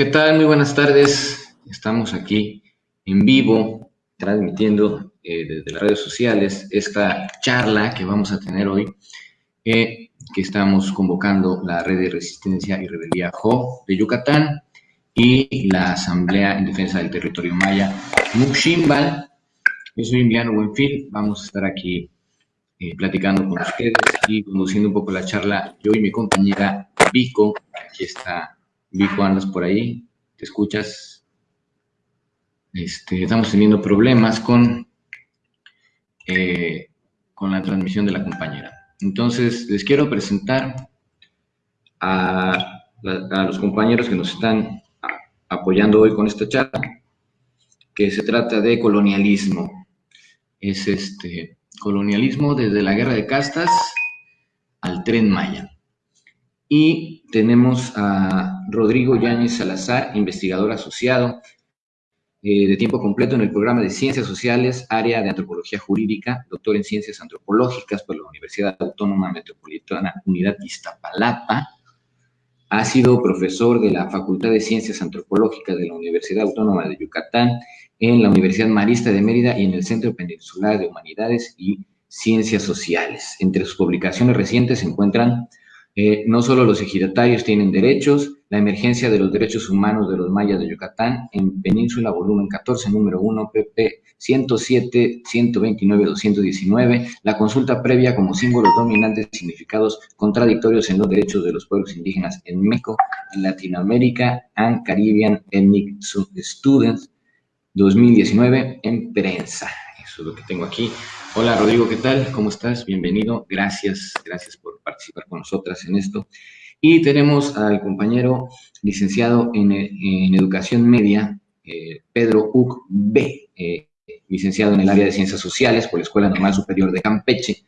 ¿Qué tal? Muy buenas tardes. Estamos aquí en vivo, transmitiendo eh, desde las redes sociales esta charla que vamos a tener hoy, eh, que estamos convocando la Red de Resistencia y Rebeldía JO de Yucatán y la Asamblea en Defensa del Territorio Maya Muximbal. Yo soy Emiliano Buenfil, vamos a estar aquí eh, platicando con ustedes y conduciendo un poco la charla yo y mi compañera Vico, aquí está Vico, andas por ahí, te escuchas. Este, estamos teniendo problemas con, eh, con la transmisión de la compañera. Entonces, les quiero presentar a, los compañeros que nos están apoyando hoy con esta charla, que se trata de colonialismo. Es este colonialismo desde la guerra de castas al tren Maya. Y tenemos a Rodrigo Yáñez Salazar, investigador asociado eh, de tiempo completo en el programa de Ciencias Sociales, área de Antropología Jurídica, doctor en Ciencias Antropológicas por la Universidad Autónoma Metropolitana Unidad Iztapalapa. Ha sido profesor de la Facultad de Ciencias Antropológicas de la Universidad Autónoma de Yucatán, en la Universidad Marista de Mérida y en el Centro Peninsular de Humanidades y Ciencias Sociales. Entre sus publicaciones recientes se encuentran eh, no solo los ejidatarios tienen derechos, la emergencia de los derechos humanos de los mayas de Yucatán en Península, volumen 14, número 1, pp 107, 129, 219, la consulta previa como símbolos dominantes significados contradictorios en los derechos de los pueblos indígenas en México, en Latinoamérica, and Caribbean Ethnic Students, 2019, en prensa. Eso es lo que tengo aquí. Hola Rodrigo, ¿qué tal? ¿Cómo estás? Bienvenido. Gracias, gracias por participar con nosotras en esto. Y tenemos al compañero licenciado en, Educación Media, eh, Pedro Uc B., eh, licenciado en el área de Ciencias Sociales por la Escuela Normal Superior de Campeche.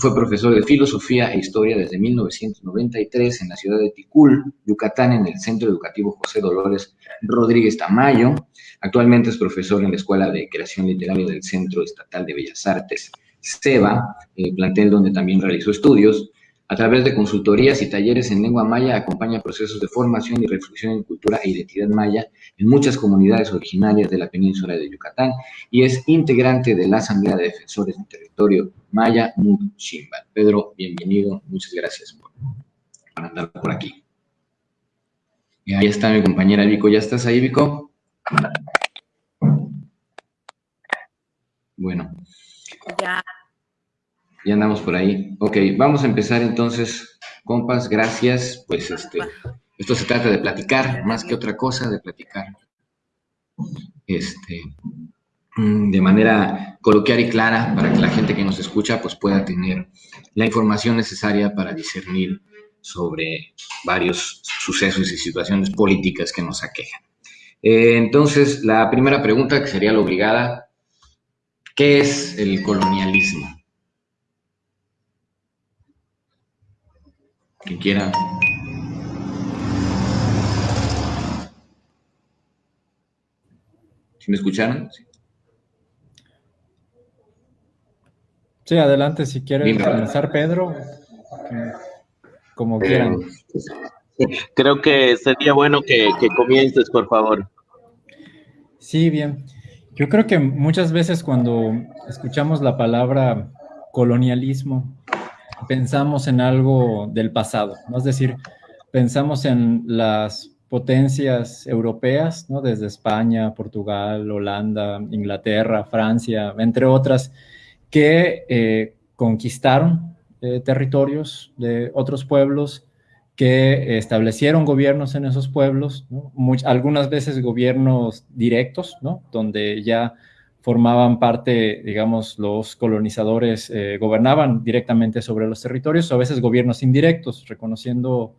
Fue profesor de Filosofía e Historia desde 1993 en la ciudad de Ticul, Yucatán, en el Centro Educativo José Dolores Rodríguez Tamayo. Actualmente es profesor en la Escuela de Creación Literaria del Centro Estatal de Bellas Artes, SEBA, plantel donde también realizó estudios. A través de consultorías y talleres en lengua maya acompaña procesos de formación y reflexión en cultura e identidad maya en muchas comunidades originarias de la península de Yucatán y es integrante de la Asamblea de Defensores del Territorio Maya Muchimbal. Pedro, bienvenido, muchas gracias por, andar por aquí. Y ahí está mi compañera Vico, ¿ya estás ahí, Vico? Bueno. Ya. Ya andamos por ahí. Ok, vamos a empezar entonces, compas, gracias. Pues este, esto se trata de platicar, más que otra cosa, de platicar. Este, mm, de manera coloquial y clara para que la gente que nos escucha pues pueda tener la información necesaria para discernir sobre varios sucesos y situaciones políticas que nos aquejan. Eh, entonces, la primera pregunta que sería la obligada, ¿qué es el colonialismo? Quien quiera. ¿Sí me escucharon? Sí. adelante si quieren comenzar, Pedro. Como quieran. Creo que sería bueno que, que comiences, por favor. Sí, bien. Yo creo que muchas veces cuando escuchamos la palabra colonialismo, pensamos en algo del pasado, ¿no? es decir, pensamos en las potencias europeas, ¿no? desde España, Portugal, Holanda, Inglaterra, Francia, entre otras, que eh, conquistaron eh, territorios de otros pueblos, que establecieron gobiernos en esos pueblos, algunas veces gobiernos directos, ¿no? donde ya formaban parte, digamos, los colonizadores eh, gobernaban directamente sobre los territorios, o a veces gobiernos indirectos, reconociendo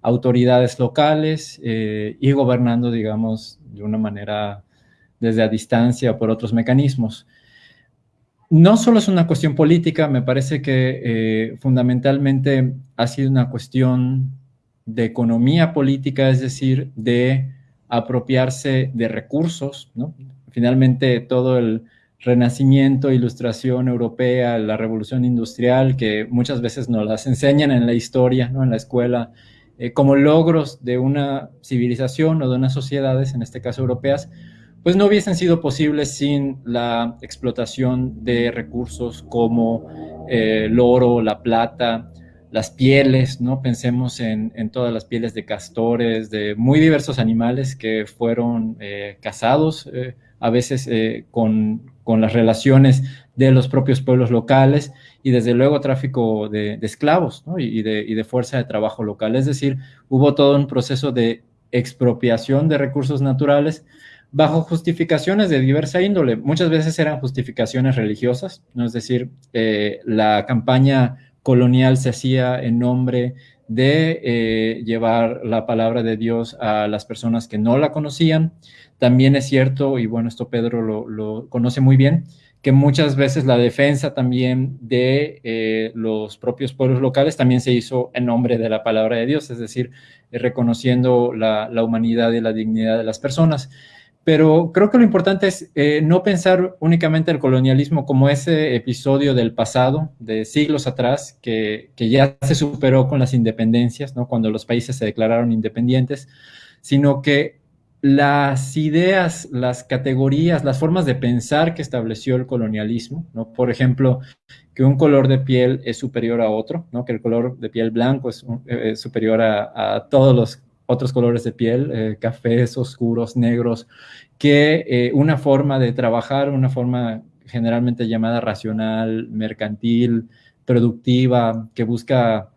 autoridades locales eh, y gobernando, digamos, de una manera desde a distancia por otros mecanismos. No solo es una cuestión política, me parece que eh, fundamentalmente ha sido una cuestión de economía política, es decir, de apropiarse de recursos, ¿no? Finalmente todo el renacimiento, ilustración europea, la revolución industrial, que muchas veces nos las enseñan en la historia, ¿no? en la escuela, eh, como logros de una civilización o de unas sociedades, en este caso europeas, pues no hubiesen sido posibles sin la explotación de recursos como eh, el oro, la plata, las pieles, ¿no? Pensemos en, todas las pieles de castores, de muy diversos animales que fueron eh, cazados, a veces con, con, las relaciones de los propios pueblos locales y desde luego tráfico de, esclavos y, de, fuerza de trabajo local. Es decir, hubo todo un proceso de expropiación de recursos naturales bajo justificaciones de diversa índole. Muchas veces eran justificaciones religiosas, ¿no? es decir, eh, la campaña colonial se hacía en nombre de eh, llevar la palabra de Dios a las personas que no la conocían. También es cierto, y bueno, esto Pedro lo conoce muy bien, que muchas veces la defensa también de eh, los propios pueblos locales también se hizo en nombre de la palabra de Dios, es decir, eh, reconociendo la, humanidad y la dignidad de las personas. Pero creo que lo importante es eh, no pensar únicamente el colonialismo como ese episodio del pasado, de siglos atrás, que, que ya se superó con las independencias, ¿no? cuando los países se declararon independientes, sino que las ideas, las categorías, las formas de pensar que estableció el colonialismo, ¿no? Por ejemplo, que un color de piel es superior a otro, ¿no? Que el color de piel blanco es, eh, superior a, todos los otros colores de piel, eh, cafés, oscuros, negros, que eh, una forma de trabajar, una forma generalmente llamada racional, mercantil, productiva, que busca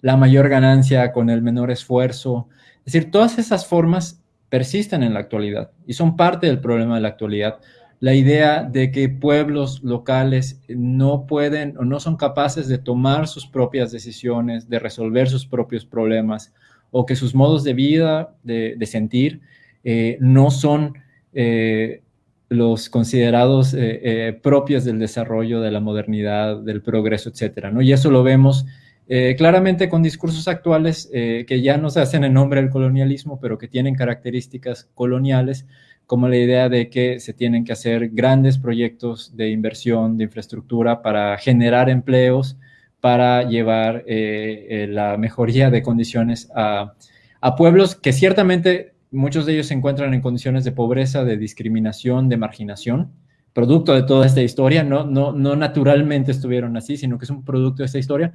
la mayor ganancia con el menor esfuerzo, es decir, todas esas formas persisten en la actualidad y son parte del problema de la actualidad. La idea de que pueblos locales no pueden o no son capaces de tomar sus propias decisiones, de resolver sus propios problemas, o que sus modos de vida, de, sentir, eh, no son eh, los considerados eh, propios del desarrollo, de la modernidad, del progreso, ¿no? Y eso lo vemos eh, claramente con discursos actuales eh, que ya no se hacen en nombre del colonialismo, pero que tienen características coloniales, como la idea de que se tienen que hacer grandes proyectos de inversión, de infraestructura para generar empleos, para llevar eh, la mejoría de condiciones a, a pueblos que ciertamente muchos de ellos se encuentran en condiciones de pobreza, de discriminación, de marginación, producto de toda esta historia, no, no, no naturalmente estuvieron así, sino que es un producto de esta historia,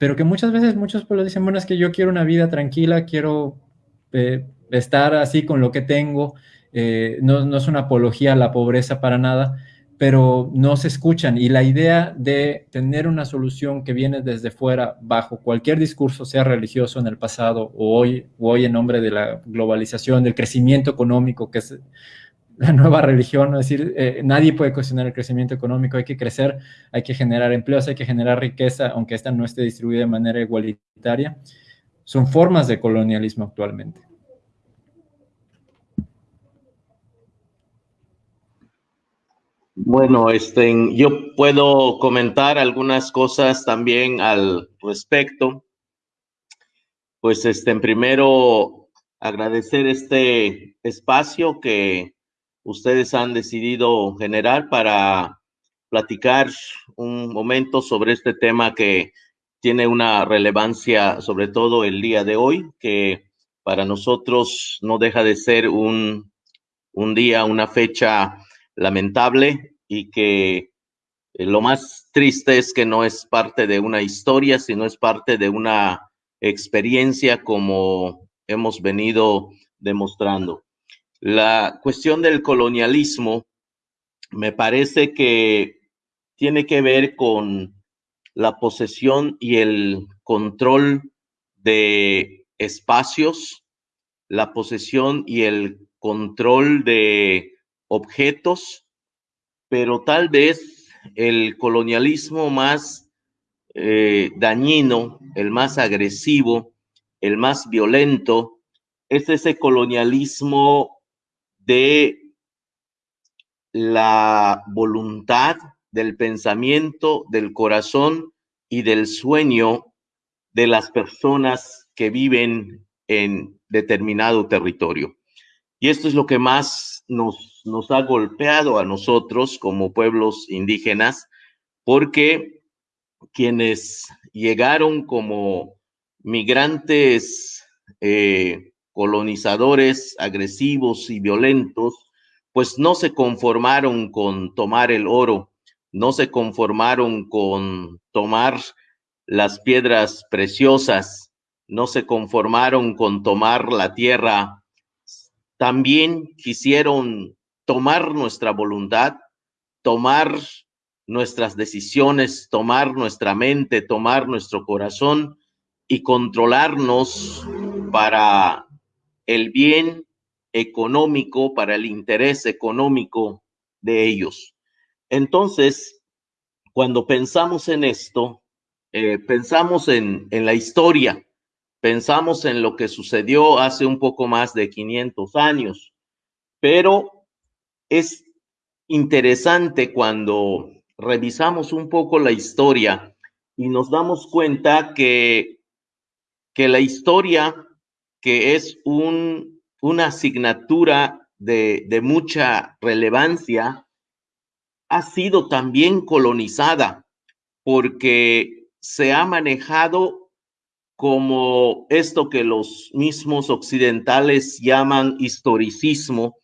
pero que muchas veces muchos pueblos dicen, bueno, es que yo quiero una vida tranquila, quiero eh, estar así con lo que tengo, eh, no, no, es una apología a la pobreza para nada, pero no se escuchan. Y la idea de tener una solución que viene desde fuera, bajo cualquier discurso, sea religioso en el pasado o hoy, o hoy en nombre de la globalización, del crecimiento económico, que es la nueva religión, es decir, eh, nadie puede cuestionar el crecimiento económico, hay que crecer, hay que generar empleos, hay que generar riqueza, aunque esta no esté distribuida de manera igualitaria. Son formas de colonialismo actualmente. Bueno, este, yo puedo comentar algunas cosas también al respecto. Pues, este, primero, agradecer este espacio que ustedes han decidido generar para platicar un momento sobre este tema que tiene una relevancia, sobre todo el día de hoy, que para nosotros no deja de ser un, un día, una fecha lamentable y que eh, lo más triste es que no es parte de una historia, sino es parte de una experiencia como hemos venido demostrando. La cuestión del colonialismo me parece que tiene que ver con la posesión y el control de espacios, la posesión y el control de objetos, pero tal vez el colonialismo más eh, dañino, el más agresivo, el más violento, es ese colonialismo de la voluntad, del pensamiento, del corazón y del sueño de las personas que viven en determinado territorio. Y esto es lo que más nos, nos ha golpeado a nosotros como pueblos indígenas, porque quienes llegaron como migrantes eh, colonizadores agresivos y violentos, pues no se conformaron con tomar el oro, no se conformaron con tomar las piedras preciosas, no se conformaron con tomar la tierra, también quisieron tomar nuestra voluntad, tomar nuestras decisiones, tomar nuestra mente, tomar nuestro corazón y controlarnos para el bien económico, para el interés económico de ellos. Entonces, cuando pensamos en esto, eh, pensamos en, en la historia, pensamos en lo que sucedió hace un poco más de 500 años, pero es interesante cuando revisamos un poco la historia y nos damos cuenta que, que la historia, que es un, una asignatura de, de mucha relevancia, ha sido también colonizada porque se ha manejado como esto que los mismos occidentales llaman historicismo,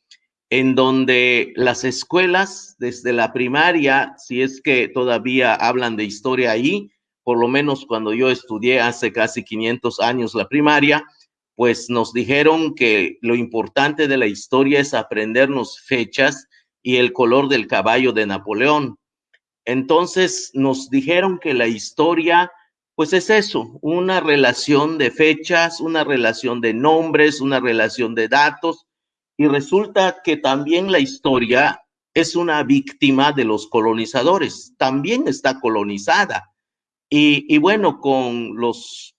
en donde las escuelas, desde la primaria, si es que todavía hablan de historia ahí, por lo menos cuando yo estudié hace casi 500 años la primaria, pues nos dijeron que lo importante de la historia es aprendernos fechas y el color del caballo de Napoleón. Entonces nos dijeron que la historia, pues es eso, una relación de fechas, una relación de nombres, una relación de datos, y resulta que también la historia es una víctima de los colonizadores, también está colonizada. Y, bueno, con los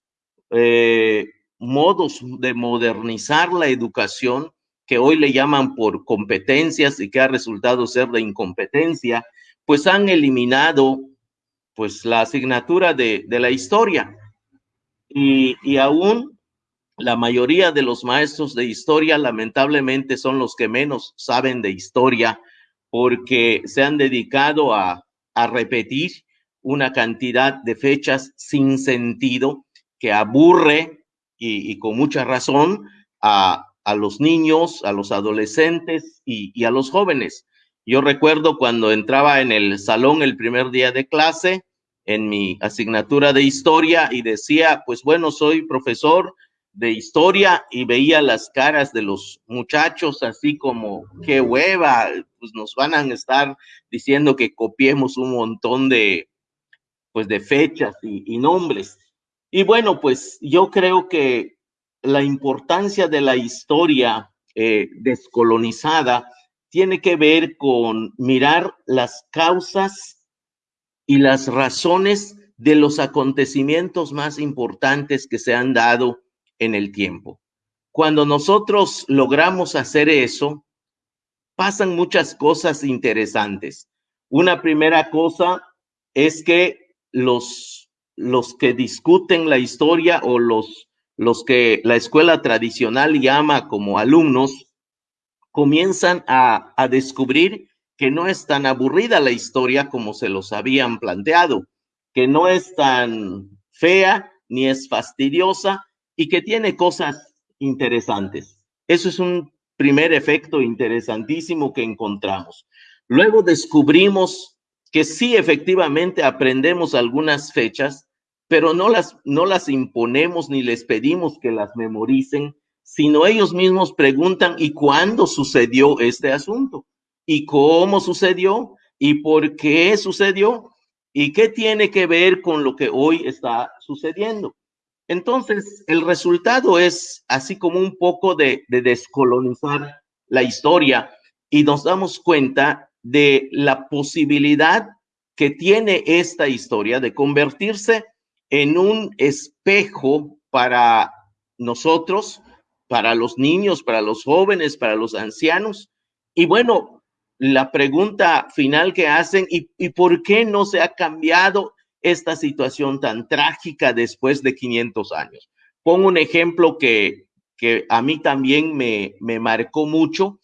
eh, modos de modernizar la educación, que hoy le llaman por competencias y que ha resultado ser de incompetencia, pues han eliminado pues la asignatura de, de la historia. Y, y aún la mayoría de los maestros de historia lamentablemente son los que menos saben de historia porque se han dedicado a, repetir una cantidad de fechas sin sentido que aburre y, con mucha razón a, los niños, a los adolescentes y, y, a los jóvenes. Yo recuerdo cuando entraba en el salón el primer día de clase en mi asignatura de historia y decía, pues bueno, soy profesor de historia y veía las caras de los muchachos así como, qué hueva, pues nos van a estar diciendo que copiemos un montón de, pues de fechas y, nombres. Y bueno, pues yo creo que la importancia de la historia eh, descolonizada tiene que ver con mirar las causas y las razones de los acontecimientos más importantes que se han dado en el tiempo. Cuando nosotros logramos hacer eso, pasan muchas cosas interesantes. Una primera cosa es que los, los que discuten la historia o los, los que la escuela tradicional llama como alumnos, comienzan a, a descubrir que no es tan aburrida la historia como se los habían planteado, que no es tan fea ni es fastidiosa, y que tiene cosas interesantes. Eso es un primer efecto interesantísimo que encontramos. Luego descubrimos que sí, efectivamente, aprendemos algunas fechas, pero no las, no las imponemos ni les pedimos que las memoricen, sino ellos mismos preguntan, ¿y cuándo sucedió este asunto? ¿Y cómo sucedió? ¿Y por qué sucedió? ¿Y qué tiene que ver con lo que hoy está sucediendo? Entonces, el resultado es así como un poco de, descolonizar la historia y nos damos cuenta de la posibilidad que tiene esta historia de convertirse en un espejo para nosotros, para los niños, para los jóvenes, para los ancianos. Y bueno, la pregunta final que hacen, ¿y, y por qué no se ha cambiado esta situación tan trágica después de 500 años. Pongo un ejemplo que, que a mí también me, me marcó mucho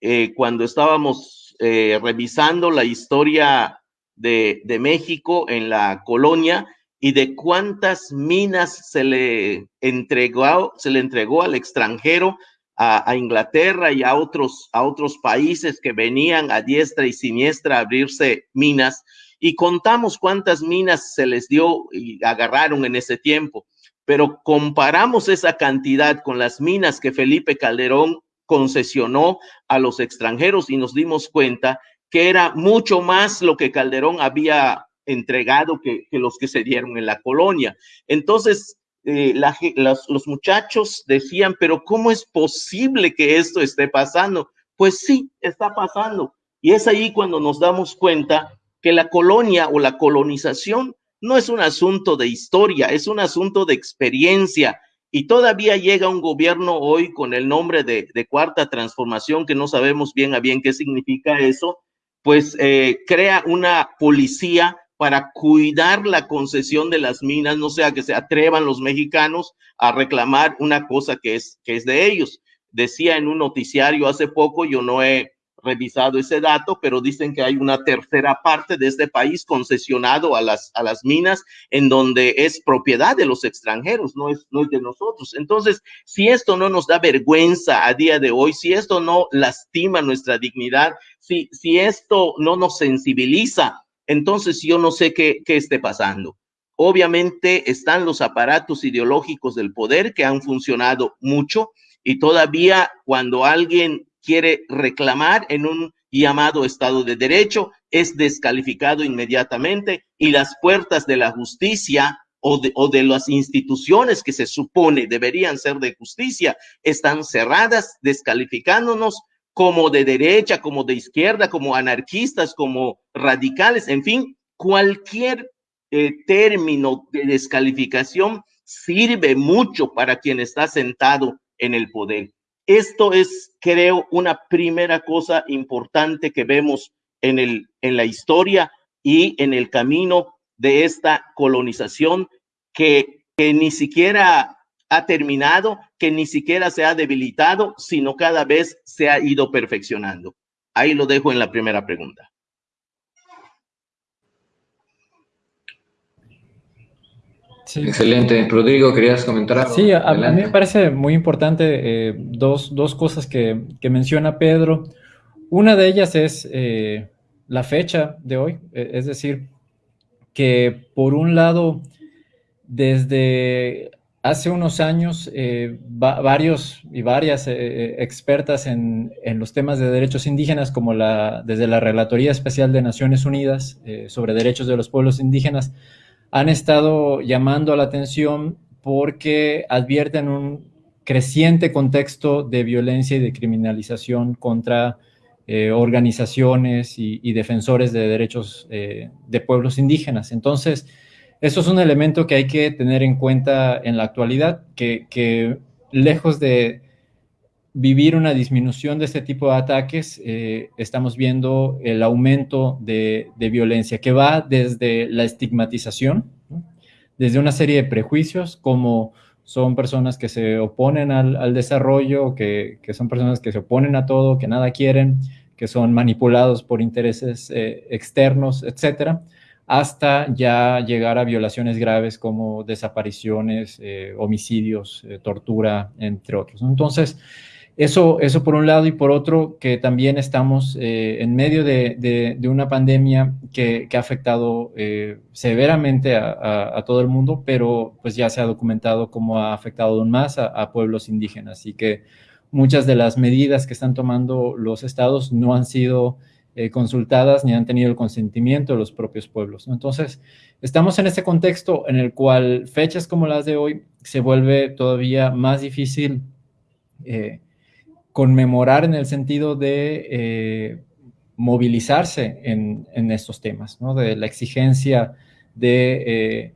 eh, cuando estábamos eh, revisando la historia de, de, México en la colonia y de cuántas minas se le entregó, se le entregó al extranjero, a, Inglaterra y a otros, a otros países que venían a diestra y siniestra a abrirse minas. Y contamos cuántas minas se les dio y agarraron en ese tiempo. Pero comparamos esa cantidad con las minas que Felipe Calderón concesionó a los extranjeros y nos dimos cuenta que era mucho más lo que Calderón había entregado que, los que se dieron en la colonia. Entonces, eh, los muchachos decían, pero ¿cómo es posible que esto esté pasando? Pues sí, está pasando. Y es ahí cuando nos damos cuenta que la colonia o la colonización no es un asunto de historia, es un asunto de experiencia. Y todavía llega un gobierno hoy con el nombre de, de cuarta transformación, que no sabemos bien a bien qué significa eso, pues eh, crea una policía para cuidar la concesión de las minas, no sea que se atrevan los mexicanos a reclamar una cosa que es, que es de ellos. Decía en un noticiario hace poco, yo no he revisado ese dato, pero dicen que hay una tercera parte de este país concesionado a las, a las minas en donde es propiedad de los extranjeros, no es, no es de nosotros. Entonces, si esto no nos da vergüenza a día de hoy, si esto no lastima nuestra dignidad, si, si esto no nos sensibiliza, entonces yo no sé qué, esté pasando. Obviamente están los aparatos ideológicos del poder que han funcionado mucho y todavía cuando alguien quiere reclamar en un llamado Estado de Derecho, es descalificado inmediatamente y las puertas de la justicia o de, las instituciones que se supone deberían ser de justicia están cerradas, descalificándonos como de derecha, como de izquierda, como anarquistas, como radicales, en fin, cualquier eh, término de descalificación sirve mucho para quien está sentado en el poder. Esto es, creo, una primera cosa importante que vemos en, el, en la historia y en el camino de esta colonización que, que ni siquiera ha terminado, que ni siquiera se ha debilitado, sino cada vez se ha ido perfeccionando. Ahí lo dejo en la primera pregunta. Excelente. Rodrigo, ¿querías comentar algo? Sí, a, mí me parece muy importante eh, dos, cosas que, menciona Pedro. Una de ellas es eh, la fecha de hoy, e, es decir, que por un lado, desde hace unos años, eh, varios y varias expertas en, los temas de derechos indígenas, como la, desde la Relatoría Especial de Naciones Unidas sobre Derechos de los Pueblos Indígenas, han estado llamando la atención porque advierten un creciente contexto de violencia y de criminalización contra eh, organizaciones y, defensores de derechos eh, de pueblos indígenas. Entonces, eso es un elemento que hay que tener en cuenta en la actualidad, que, lejos de vivir una disminución de este tipo de ataques, eh, estamos viendo el aumento de, violencia que va desde la estigmatización, desde una serie de prejuicios como son personas que se oponen al, desarrollo, que, son personas que se oponen a todo, que nada quieren, que son manipulados por intereses eh, externos, etcétera, hasta ya llegar a violaciones graves como desapariciones, eh, homicidios, tortura, entre otros. Entonces, eso, eso por un lado y por otro que también estamos eh, en medio de, una pandemia que, ha afectado eh, severamente a, todo el mundo, pero pues ya se ha documentado cómo ha afectado aún más a, pueblos indígenas y que muchas de las medidas que están tomando los estados no han sido eh, consultadas ni han tenido el consentimiento de los propios pueblos. Entonces, estamos en este contexto en el cual fechas como las de hoy se vuelve todavía más difícil conmemorar en el sentido de eh, movilizarse en, estos temas, ¿no? de la exigencia de eh,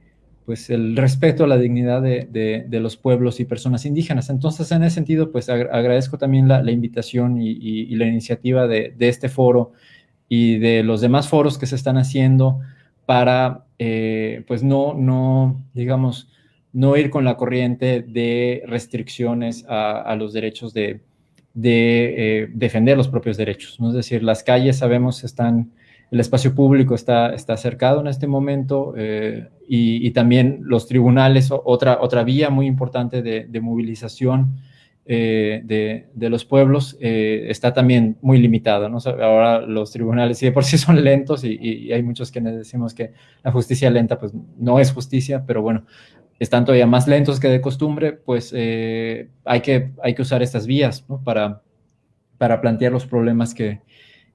pues el respeto a la dignidad de, los pueblos y personas indígenas. Entonces, en ese sentido, pues agradezco también la, invitación y, la iniciativa de, este foro y de los demás foros que se están haciendo para, eh, pues no, no, digamos, no ir con la corriente de restricciones a los derechos de, de eh, defender los propios derechos. ¿no? Es decir, las calles sabemos están el espacio público está, está cercado en este momento eh, y, también los tribunales, otra, otra vía muy importante de, movilización eh, de, los pueblos, eh, está también muy limitada. ¿no? Ahora los tribunales, si de por sí son lentos y, hay muchos que decimos que la justicia lenta, pues no es justicia, pero bueno, están todavía más lentos que de costumbre, pues hay, que, hay que usar estas vías para, para plantear los problemas que,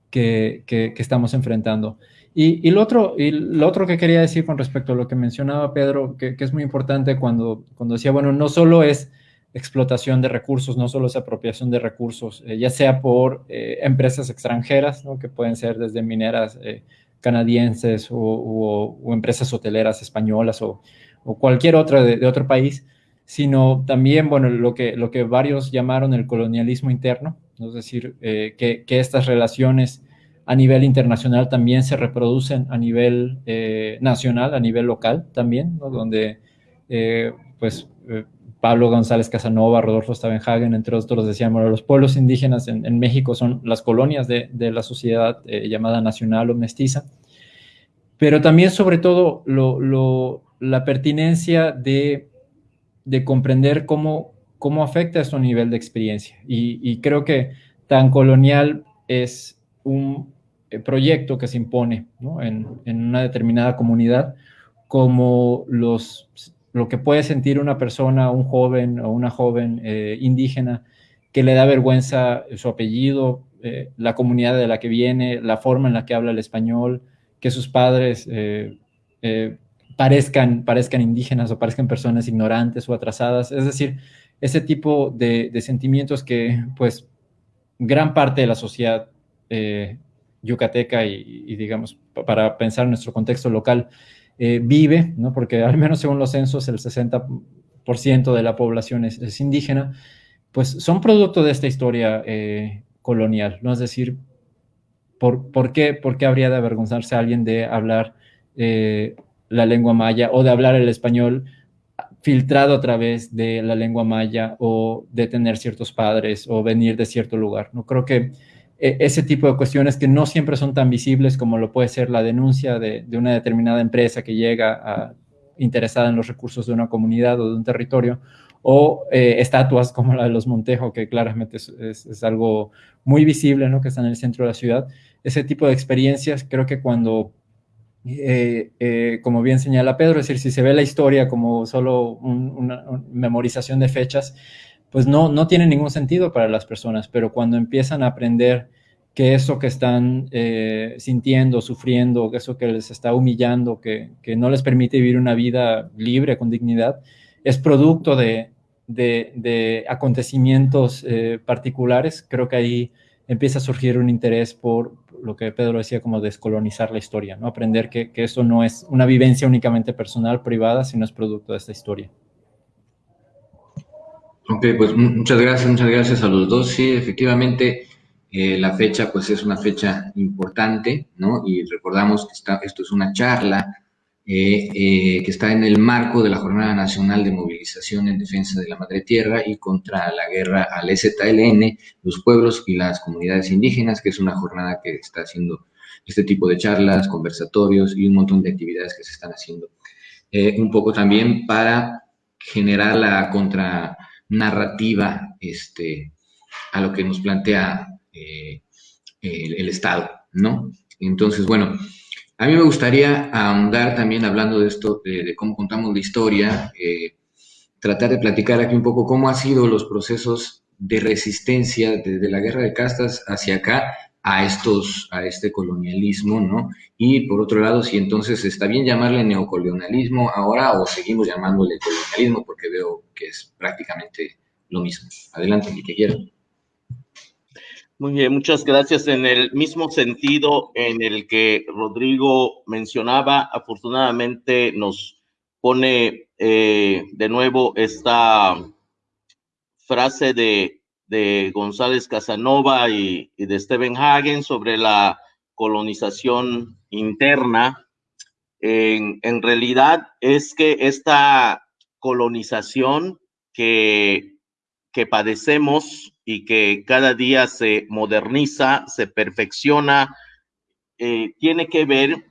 que, estamos enfrentando. Y, lo otro, y lo otro que quería decir con respecto a lo que mencionaba Pedro, que, es muy importante cuando, cuando decía, bueno, no solo es explotación de recursos, no solo es apropiación de recursos, eh, ya sea por eh, empresas extranjeras, que pueden ser desde mineras eh, canadienses o, empresas hoteleras españolas o, cualquier otra de, otro país, sino también, bueno, lo que, lo que varios llamaron el colonialismo interno, es decir, que, que, estas relaciones a nivel internacional también se reproducen a nivel eh, nacional, a nivel local también, donde eh, pues eh, Pablo González Casanova, Rodolfo Stavenhagen, entre otros, decían, los pueblos indígenas en, México son las colonias de, la sociedad llamada nacional o mestiza, pero también sobre todo la pertinencia de, comprender cómo, cómo afecta a nivel de experiencia. y creo que tan colonial es un eh, proyecto que se impone en, una determinada comunidad, como lo que puede sentir una persona, un joven o una joven eh, indígena, que le da vergüenza su apellido, eh, la comunidad de la que viene, la forma en la que habla el español, que sus padres parezcan, parezcan indígenas o parezcan personas ignorantes o atrasadas. Es decir, ese tipo de, de sentimientos que, pues, gran parte de la sociedad yucateca y, digamos, para pensar en nuestro contexto local, eh, vive, ¿no? porque al menos según los censos el 60% de la población es, indígena, pues son producto de esta historia eh, colonial, ¿no? Es decir, ¿por, por, qué, ¿por, qué, habría de avergonzarse alguien de hablar eh, la lengua maya o de hablar el español filtrado a través de la lengua maya o de tener ciertos padres o venir de cierto lugar? No creo que e, ese tipo de cuestiones que no siempre son tan visibles como lo puede ser la denuncia de, una determinada empresa que llega interesada en los recursos de una comunidad o de un territorio, o eh, estatuas como la de los Montejo, que claramente es, algo muy visible, ¿no? que está en el centro de la ciudad. Ese tipo de experiencias, creo que cuando, eh, eh, como bien señala Pedro, es decir, si se ve la historia como solo una memorización de fechas, pues no, no tiene ningún sentido para las personas, pero cuando empiezan a aprender que eso que están eh, sintiendo, sufriendo, que eso que les está humillando, que, no les permite vivir una vida libre, con dignidad, es producto de, acontecimientos eh, particulares, creo que ahí empieza a surgir un interés por lo que Pedro decía, como descolonizar la historia, ¿no? aprender que, que eso no es una vivencia únicamente personal, privada, sino es producto de esta historia. Ok, pues muchas gracias, muchas gracias a los dos. Sí, efectivamente, eh, la fecha pues es una fecha importante, ¿no? Y recordamos que está, esto es una charla eh, eh, que está en el marco de la Jornada Nacional de Movilización en Defensa de la Madre Tierra y contra la guerra al EZLN, los pueblos y las comunidades indígenas, que es una jornada que está haciendo este tipo de charlas, conversatorios y un montón de actividades que se están haciendo. un poco también para generar la contra narrativa este, a lo que nos plantea eh, el, Estado, ¿no? Entonces, bueno, a mí me gustaría ahondar también hablando de esto, de, cómo contamos la historia, eh, tratar de platicar aquí un poco cómo han sido los procesos de resistencia desde la guerra de castas hacia acá a estos, a este colonialismo, ¿no? Y por otro lado, si entonces está bien llamarle neocolonialismo ahora o seguimos llamándole colonialismo porque veo que es prácticamente lo mismo. Adelante, el que quiera. Muy bien, muchas gracias. En el mismo sentido en el que Rodrigo mencionaba, afortunadamente nos pone eh, de nuevo esta frase de de González Casanova y, de Stephen Hagen sobre la colonización interna. En, realidad es que esta colonización que, que padecemos y que cada día se moderniza, se perfecciona eh, tiene que ver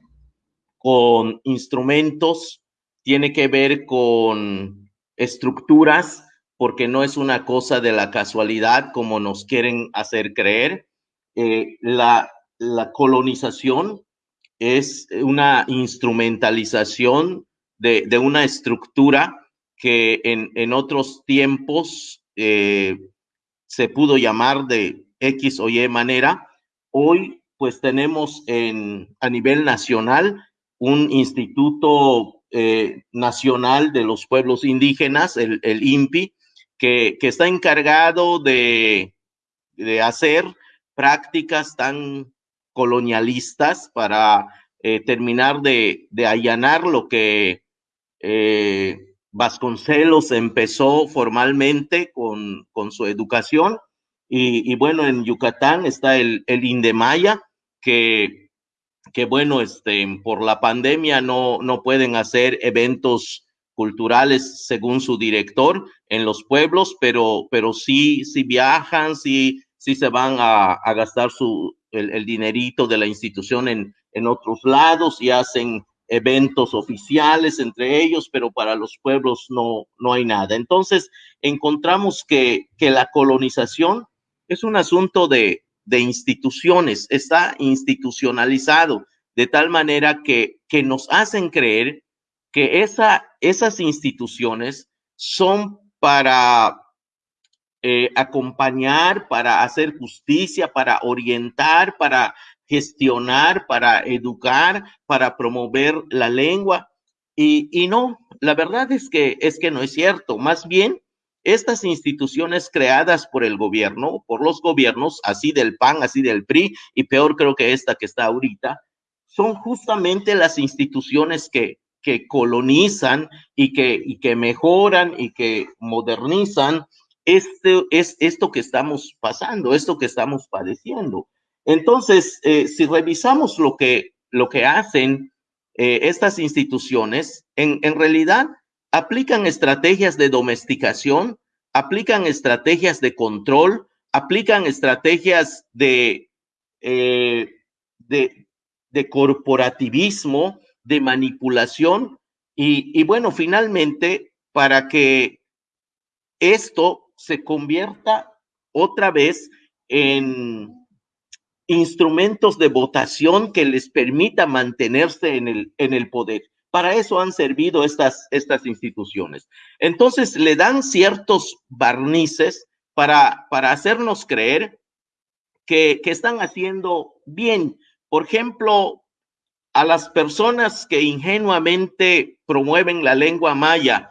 con instrumentos, tiene que ver con estructuras, porque no es una cosa de la casualidad como nos quieren hacer creer. Eh, la, colonización es una instrumentalización de, una estructura que en, otros tiempos eh, se pudo llamar de X o Y manera. Hoy pues tenemos en, a nivel nacional un instituto eh, nacional de los pueblos indígenas, el, el INPI, que, está encargado de, hacer prácticas tan colonialistas para eh, terminar de, allanar lo que Vasconcelos empezó formalmente con, su educación. Y, bueno, en Yucatán está el, el Indemaya, que, que bueno, este, por la pandemia no, no pueden hacer eventos culturales según su director en los pueblos, pero, pero sí, sí viajan, sí, sí se van a, gastar su, el, dinerito de la institución en, en otros lados y hacen eventos oficiales entre ellos, pero para los pueblos no, no hay nada. Entonces, encontramos que, que la colonización es un asunto de, de instituciones, está institucionalizado, de tal manera que, que nos hacen creer que esa, esas instituciones son para eh, acompañar, para hacer justicia, para orientar, para gestionar, para educar, para promover la lengua. Y, y, no, la verdad es que, es que no es cierto. Más bien, estas instituciones creadas por el gobierno, por los gobiernos, así del PAN, así del PRI, y peor creo que esta que está ahorita, son justamente las instituciones que, que colonizan y que, y que mejoran y que modernizan este, es esto que estamos pasando, esto que estamos padeciendo. Entonces, eh, si revisamos lo que, lo que hacen eh, estas instituciones, en, en realidad aplican estrategias de domesticación, aplican estrategias de control, aplican estrategias de, eh, de, de corporativismo, de manipulación. Y, bueno, finalmente, para que esto se convierta otra vez en instrumentos de votación que les permita mantenerse en el, en el poder. Para eso han servido estas, estas instituciones. Entonces le dan ciertos barnices para, para hacernos creer que, que están haciendo bien. Por ejemplo, a las personas que ingenuamente promueven la lengua maya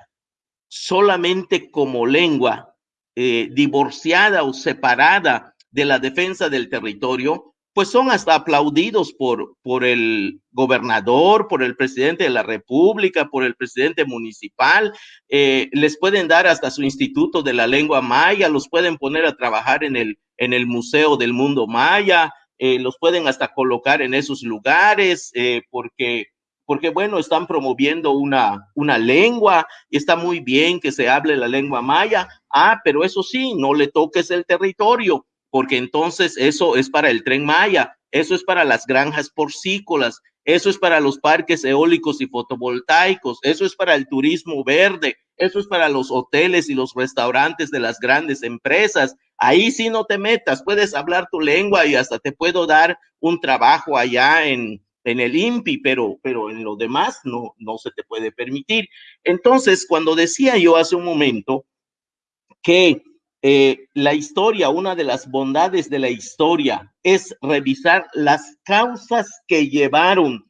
solamente como lengua eh, divorciada o separada de la defensa del territorio, pues son hasta aplaudidos por, por el gobernador, por el presidente de la República, por el presidente municipal, eh, les pueden dar hasta su instituto de la lengua maya, los pueden poner a trabajar en el, en el Museo del Mundo Maya, eh, los pueden hasta colocar en esos lugares eh, porque, porque, bueno, están promoviendo una, una lengua y está muy bien que se hable la lengua maya. Ah, pero eso sí, no le toques el territorio porque entonces eso es para el tren maya, eso es para las granjas porcícolas, eso es para los parques eólicos y fotovoltaicos, eso es para el turismo verde, eso es para los hoteles y los restaurantes de las grandes empresas. Ahí sí no te metas, puedes hablar tu lengua y hasta te puedo dar un trabajo allá en, en el INPI, pero, pero en lo demás no, no se te puede permitir. Entonces, cuando decía yo hace un momento que eh, la historia, una de las bondades de la historia es revisar las causas que llevaron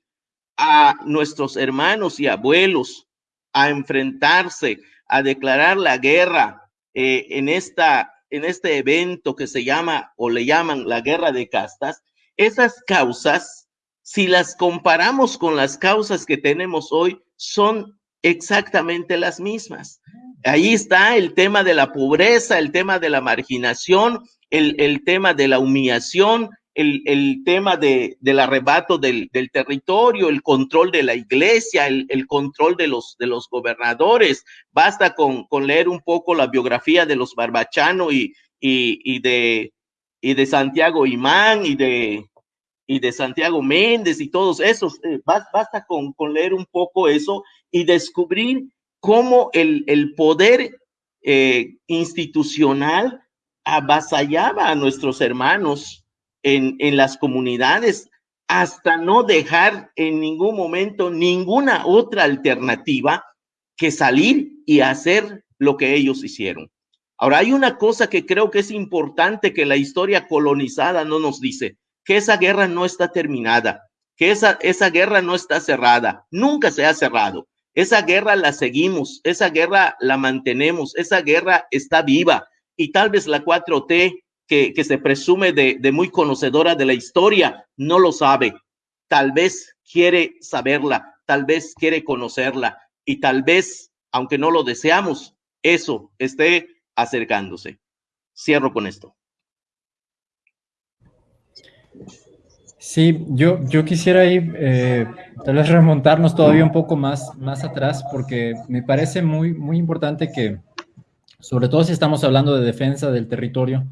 a nuestros hermanos y abuelos a enfrentarse, a declarar la guerra eh, en, esta, en este evento que se llama o le llaman la guerra de castas, esas causas, si las comparamos con las causas que tenemos hoy, son exactamente las mismas. Ahí está el tema de la pobreza, el tema de la marginación, el, el tema de la humillación, el, tema de, del arrebato del, territorio, el control de la iglesia, el, control de los, de los gobernadores. Basta con, leer un poco la biografía de los Barbachano y, y, de, y de Santiago Imán y de, y de Santiago Méndez y todos esos. Eh, basta con, con, leer un poco eso y descubrir cómo el, el poder eh, institucional avasallaba a nuestros hermanos en, en las comunidades hasta no dejar en ningún momento ninguna otra alternativa que salir y hacer lo que ellos hicieron. Ahora, hay una cosa que creo que es importante que la historia colonizada no nos dice, que esa guerra no está terminada, que esa, esa guerra no está cerrada, nunca se ha cerrado. Esa guerra la seguimos, esa guerra la mantenemos, esa guerra está viva y tal vez la 4T que, que se presume de, de muy conocedora de la historia no lo sabe. Tal vez quiere saberla, tal vez quiere conocerla y tal vez, aunque no lo deseamos, eso esté acercándose. Cierro con esto. Sí, yo, yo quisiera ir, eh, tal vez remontarnos todavía un poco más, más atrás, porque me parece muy, muy importante que, sobre todo si estamos hablando de defensa del territorio,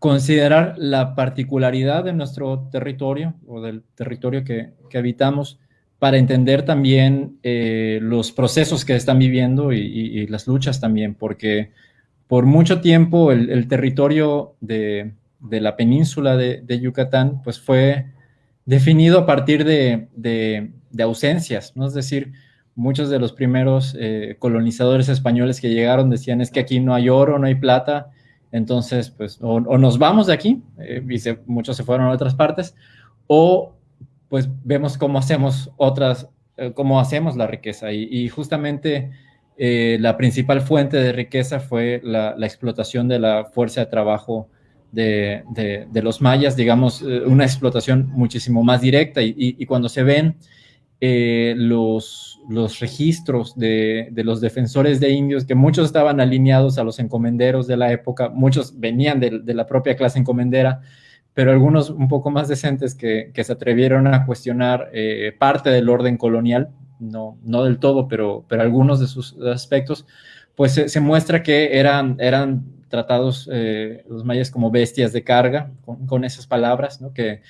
considerar la particularidad de nuestro territorio o del territorio que, que habitamos para entender también eh, los procesos que están viviendo y, las luchas también, porque por mucho tiempo el territorio de, de, la península de, de, Yucatán pues fue definido a partir de, de ausencias, ¿no? Es decir, muchos de los primeros eh, colonizadores españoles que llegaron decían es que aquí no hay oro, no hay plata, entonces pues o, nos vamos de aquí, eh, y muchos se fueron a otras partes, o pues vemos cómo hacemos otras, eh, cómo hacemos la riqueza. Y, justamente eh, la principal fuente de riqueza fue la explotación de la fuerza de trabajo de, de, los mayas, digamos, eh, una explotación muchísimo más directa. Y cuando se ven eh, los, los registros de, de, los defensores de indios, que muchos estaban alineados a los encomenderos de la época, muchos venían de, de la propia clase encomendera, pero algunos un poco más decentes que, que se atrevieron a cuestionar eh, parte del orden colonial, no, no del todo, pero, pero algunos de sus aspectos, pues se, se muestra que eran, eran tratados eh, los mayas como bestias de carga, con, esas palabras, que,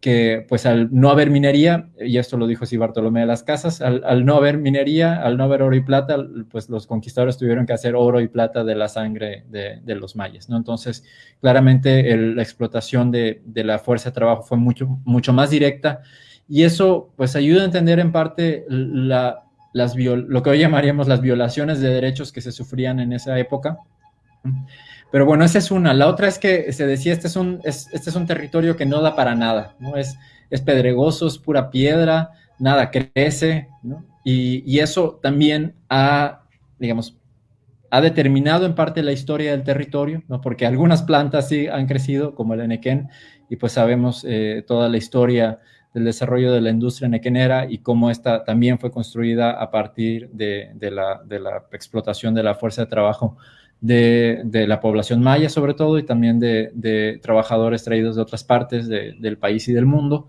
que pues al no haber minería, y esto lo dijo así Bartolomé de las Casas, al, no haber minería, al no haber oro y plata, pues los conquistadores tuvieron que hacer oro y plata de la sangre de, de los mayas, ¿no? Entonces, claramente la explotación de, de, la fuerza de trabajo fue mucho, mucho más directa, y eso pues ayuda a entender en parte la, las lo que hoy llamaríamos las violaciones de derechos que se sufrían en esa época, pero bueno, esa es una. La otra es que se decía, este es un, es, este es un territorio que no da para nada, ¿no? Es, es pedregoso, es pura piedra, nada crece, ¿no? Y, y, eso también ha, digamos, ha determinado en parte la historia del territorio, ¿no? Porque algunas plantas sí han crecido, como el enequén, y pues sabemos eh, toda la historia del desarrollo de la industria nequenera y cómo esta también fue construida a partir de, de, la, de la explotación de la fuerza de trabajo de, la población maya sobre todo y también de, trabajadores traídos de otras partes de, del país y del mundo.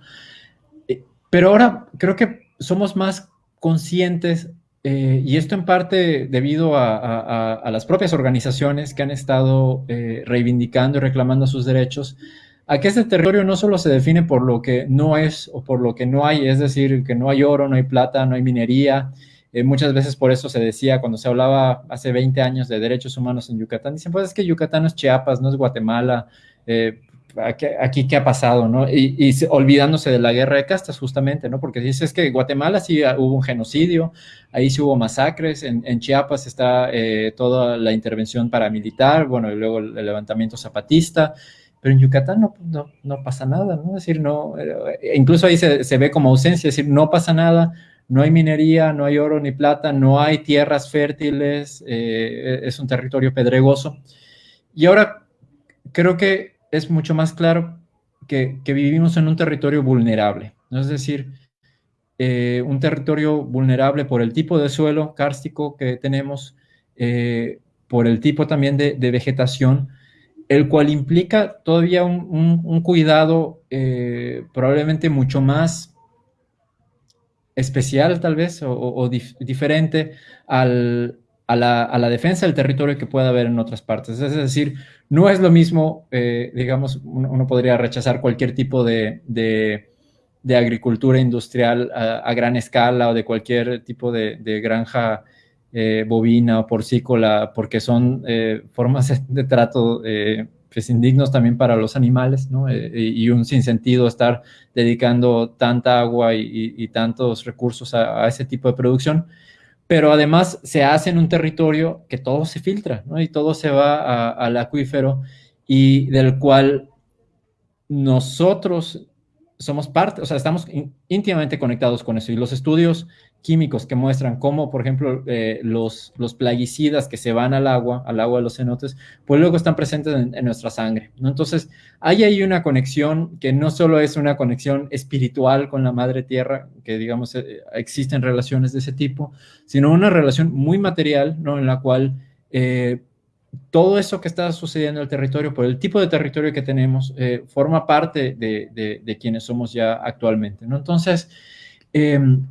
Eh, pero ahora creo que somos más conscientes eh, y esto en parte debido a, las propias organizaciones que han estado eh, reivindicando y reclamando sus derechos, a que este territorio no solo se define por lo que no es o por lo que no hay, es decir, que no hay oro, no hay plata, no hay minería, eh, muchas veces por eso se decía, cuando se hablaba hace 20 años de derechos humanos en Yucatán, dicen, pues es que Yucatán no es Chiapas, no es Guatemala, eh, aquí, qué ha pasado, ¿no? Y, olvidándose de la guerra de castas, justamente, ¿no? Porque dices que Guatemala sí hubo un genocidio, ahí sí hubo masacres, en, en Chiapas está eh, toda la intervención paramilitar, bueno, y luego el, el levantamiento zapatista, pero en Yucatán no, no, no, pasa nada, ¿no? Es decir, no, eh, incluso ahí se, se ve como ausencia, es decir, no pasa nada, no hay minería, no hay oro ni plata, no hay tierras fértiles, eh, es un territorio pedregoso. Y ahora creo que es mucho más claro que, vivimos en un territorio vulnerable, ¿no? es decir, eh, un territorio vulnerable por el tipo de suelo kárstico que tenemos, eh, por el tipo también de, vegetación, el cual implica todavía un, cuidado probablemente mucho más especial tal vez o, o dif diferente al, a la, defensa del territorio que pueda haber en otras partes. Es decir, no es lo mismo, eh, digamos, uno, podría rechazar cualquier tipo de, agricultura industrial a, gran escala o de cualquier tipo de, granja eh, bovina o porcícola, porque son eh, formas de trato pues, indignos también para los animales, ¿no? y un sinsentido estar dedicando tanta agua y, tantos recursos a, ese tipo de producción pero además se hace en un territorio que todo se filtra, ¿no? Y todo se va al acuífero y del cual nosotros somos parte, o sea, estamos íntimamente conectados con eso. Y los estudios químicos que muestran cómo, por ejemplo, eh, los, los plaguicidas que se van al agua, al agua de los cenotes, pues luego están presentes en, nuestra sangre. ¿no? Entonces, hay ahí una conexión que no solo es una conexión espiritual con la madre tierra, que digamos eh, existen relaciones de ese tipo, sino una relación muy material, ¿no? En la cual eh, todo eso que está sucediendo en el territorio, por el tipo de territorio que tenemos, forma parte de, de, quienes somos ya actualmente, ¿no? Entonces, em,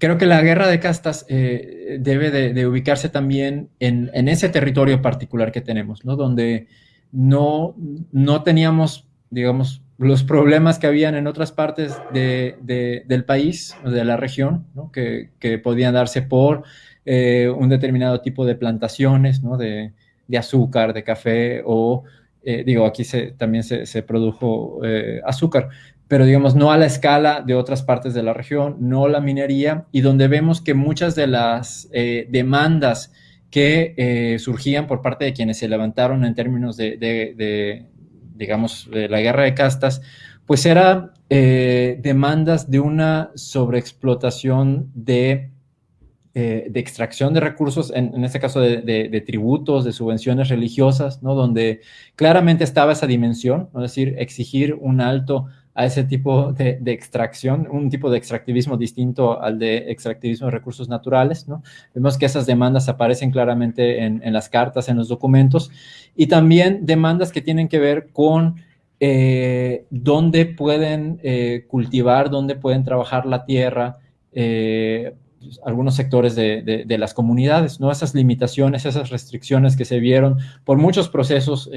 creo que la guerra de castas eh, debe de, ubicarse también en, ese territorio particular que tenemos, ¿no? Donde no, no teníamos, digamos, los problemas que habían en otras partes del país, de la región, ¿no? que, podían darse por eh, un determinado tipo de plantaciones. De, azúcar, de café, o, eh, digo, aquí se, también se, produjo azúcar, pero digamos no a la escala de otras partes de la región, no la minería, y donde vemos que muchas de las eh, demandas que eh, surgían por parte de quienes se levantaron en términos de, digamos, de la guerra de castas, pues eran eh, demandas de una sobreexplotación de, de extracción de recursos, en, en este caso de, tributos, de subvenciones religiosas, ¿no? donde claramente estaba esa dimensión, es decir, exigir un alto a ese tipo de, extracción, un tipo de extractivismo distinto al de extractivismo de recursos naturales, ¿no? Vemos que esas demandas aparecen claramente en, las cartas, en los documentos, y también demandas que tienen que ver con eh, dónde pueden eh, cultivar, dónde pueden trabajar la tierra, eh, algunos sectores de, las comunidades, ¿no? Esas limitaciones, esas restricciones que se vieron por muchos procesos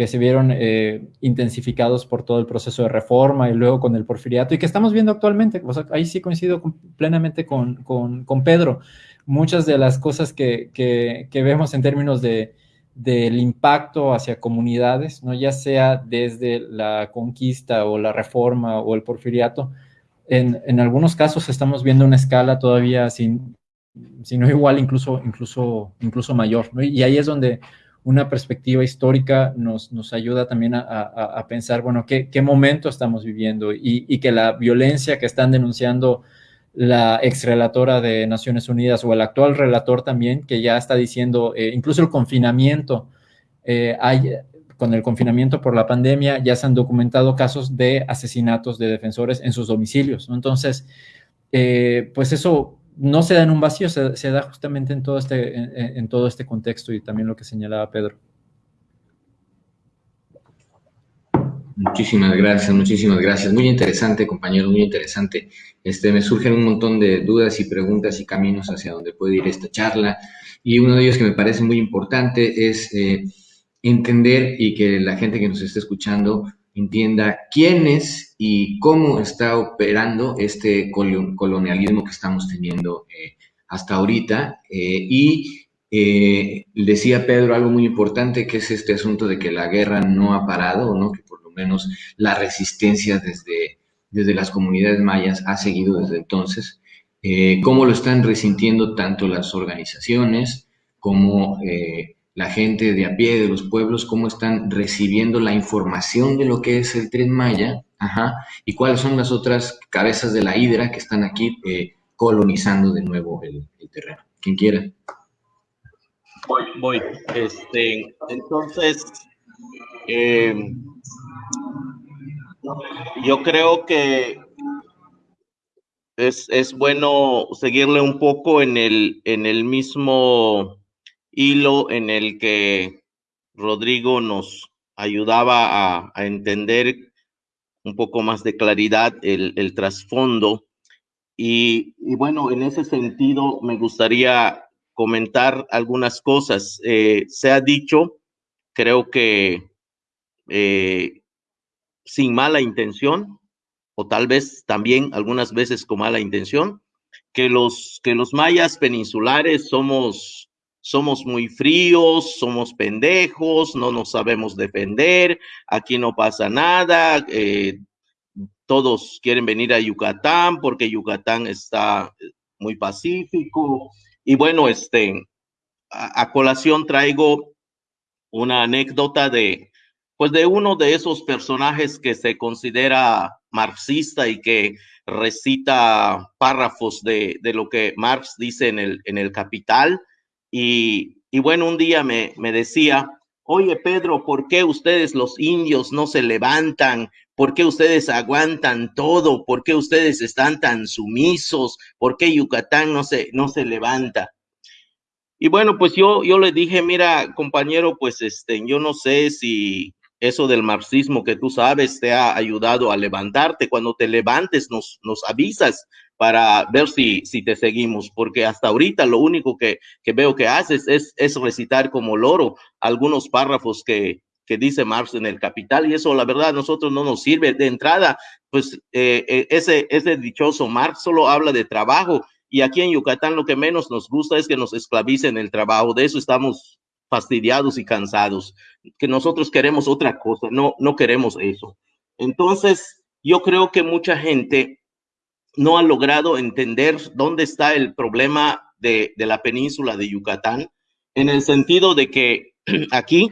que se vieron eh, intensificados por todo el proceso de reforma y luego con el porfiriato y que estamos viendo actualmente. ahí sí coincido plenamente con, con, Pedro. Muchas de las cosas que, que, vemos en términos de, del impacto hacia comunidades, ¿no? ya sea desde la conquista o la reforma o el porfiriato, en, algunos casos estamos viendo una escala todavía sin, si no igual, incluso, incluso, incluso mayor. Y ahí es donde una perspectiva histórica nos, nos ayuda también a, pensar, bueno, ¿qué, qué, momento estamos viviendo y, que la violencia que están denunciando la ex relatora de Naciones Unidas o el actual relator también, que ya está diciendo, eh, incluso el confinamiento, eh, hay, con el confinamiento por la pandemia, ya se han documentado casos de asesinatos de defensores en sus domicilios. Entonces, eh, pues eso no se da en un vacío, se, da justamente en todo, este, en, todo este contexto y también lo que señalaba Pedro. Muchísimas gracias, muchísimas gracias. Muy interesante, compañero, muy interesante. Este, me surgen un montón de dudas y preguntas y caminos hacia donde puede ir esta charla. Y uno de ellos que me parece muy importante es eh, entender y que la gente que nos esté escuchando entienda quién es y cómo está operando este colonialismo que estamos teniendo eh, hasta ahorita. Eh, y eh, decía Pedro algo muy importante, que es este asunto de que la guerra no ha parado, ¿no? que por lo menos la resistencia desde, desde las comunidades mayas ha seguido desde entonces. cómo lo están resintiendo tanto las organizaciones como la gente de a pie de los pueblos, cómo están recibiendo la información de lo que es el tren Maya, ajá, y cuáles son las otras cabezas de la hidra que están aquí eh, colonizando de nuevo el, terreno. Quien quiera. Voy, voy. Este, entonces, eh, yo creo que es, es, bueno seguirle un poco en el, en el mismo hilo en el que Rodrigo nos ayudaba a, entender un poco más de claridad el, trasfondo. Y, bueno, en ese sentido me gustaría comentar algunas cosas. Eh, se ha dicho, creo que eh, sin mala intención, o tal vez también algunas veces con mala intención, que los, que los mayas peninsulares somos, somos muy fríos, somos pendejos, no nos sabemos defender, aquí no pasa nada, eh, todos quieren venir a Yucatán porque Yucatán está muy pacífico. Y bueno, este, a, colación traigo una anécdota de, pues de uno de esos personajes que se considera marxista y que recita párrafos de, de lo que Marx dice en el, en el Capital. Y, bueno, un día me, decía, oye Pedro, ¿por qué ustedes los indios no se levantan? ¿Por qué ustedes aguantan todo? ¿Por qué ustedes están tan sumisos? ¿Por qué Yucatán no se, no se levanta? Y bueno, pues yo, yo le dije, mira, compañero, pues este, yo no sé si eso del marxismo que tú sabes te ha ayudado a levantarte. Cuando te levantes nos, nos avisas para ver si, si te seguimos, porque hasta ahorita lo único que, que veo que haces es, es recitar como loro algunos párrafos que, que dice Marx en el Capital, y eso la verdad a nosotros no nos sirve. De entrada, pues eh, eh, ese, ese dichoso Marx solo habla de trabajo, y aquí en Yucatán lo que menos nos gusta es que nos esclavicen el trabajo, de eso estamos fastidiados y cansados, que nosotros queremos otra cosa, no, no queremos eso. Entonces, yo creo que mucha gente no ha logrado entender dónde está el problema de, la península de Yucatán, en el sentido de que aquí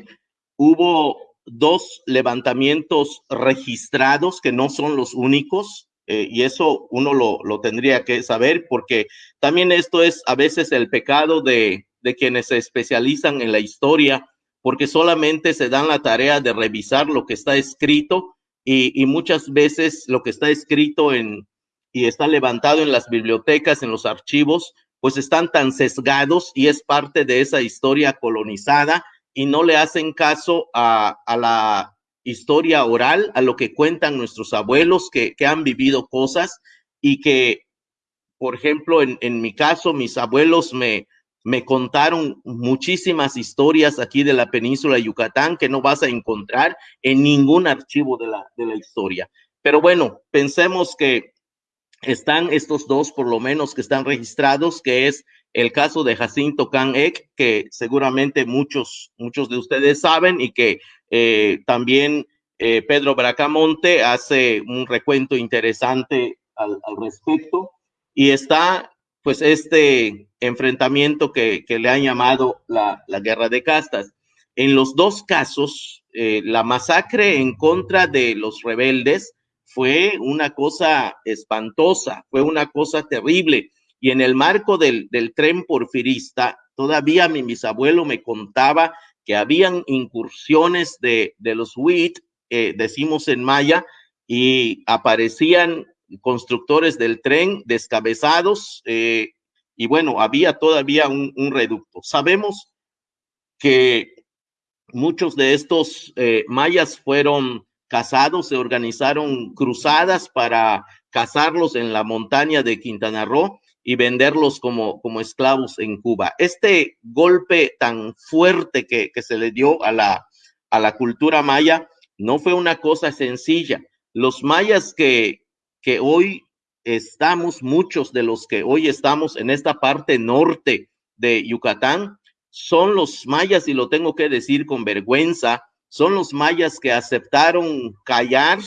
hubo dos levantamientos registrados que no son los únicos, eh, y eso uno lo, lo, tendría que saber, porque también esto es a veces el pecado de, de quienes se especializan en la historia, porque solamente se dan la tarea de revisar lo que está escrito y, y muchas veces lo que está escrito en, y está levantado en las bibliotecas, en los archivos, pues están tan sesgados y es parte de esa historia colonizada y no le hacen caso a, la historia oral, a lo que cuentan nuestros abuelos que, han vivido cosas y que, por ejemplo, en, en mi caso, mis abuelos me, me contaron muchísimas historias aquí de la península de Yucatán que no vas a encontrar en ningún archivo de la, de la historia. Pero bueno, pensemos que están estos dos, por lo menos, que están registrados, que es el caso de Jacinto Can Ek, que seguramente muchos, muchos de ustedes saben y que eh, también eh, Pedro Bracamonte hace un recuento interesante al, respecto. Y está, pues, este enfrentamiento que, le han llamado la, guerra de castas. En los dos casos, eh, la masacre en contra de los rebeldes fue una cosa espantosa, fue una cosa terrible. Y en el marco del, tren porfirista, todavía mi bisabuelo me contaba que habían incursiones de, los WIT, eh, decimos en maya, y aparecían constructores del tren descabezados, eh, y bueno, había todavía un, reducto. Sabemos que muchos de estos eh, mayas fueron casados, se organizaron cruzadas para cazarlos en la montaña de Quintana Roo y venderlos como, como esclavos en Cuba. Este golpe tan fuerte que, se le dio a la, a la cultura maya no fue una cosa sencilla. Los mayas que, que hoy estamos, muchos de los que hoy estamos en esta parte norte de Yucatán, son los mayas, y lo tengo que decir con vergüenza, son los mayas que aceptaron callar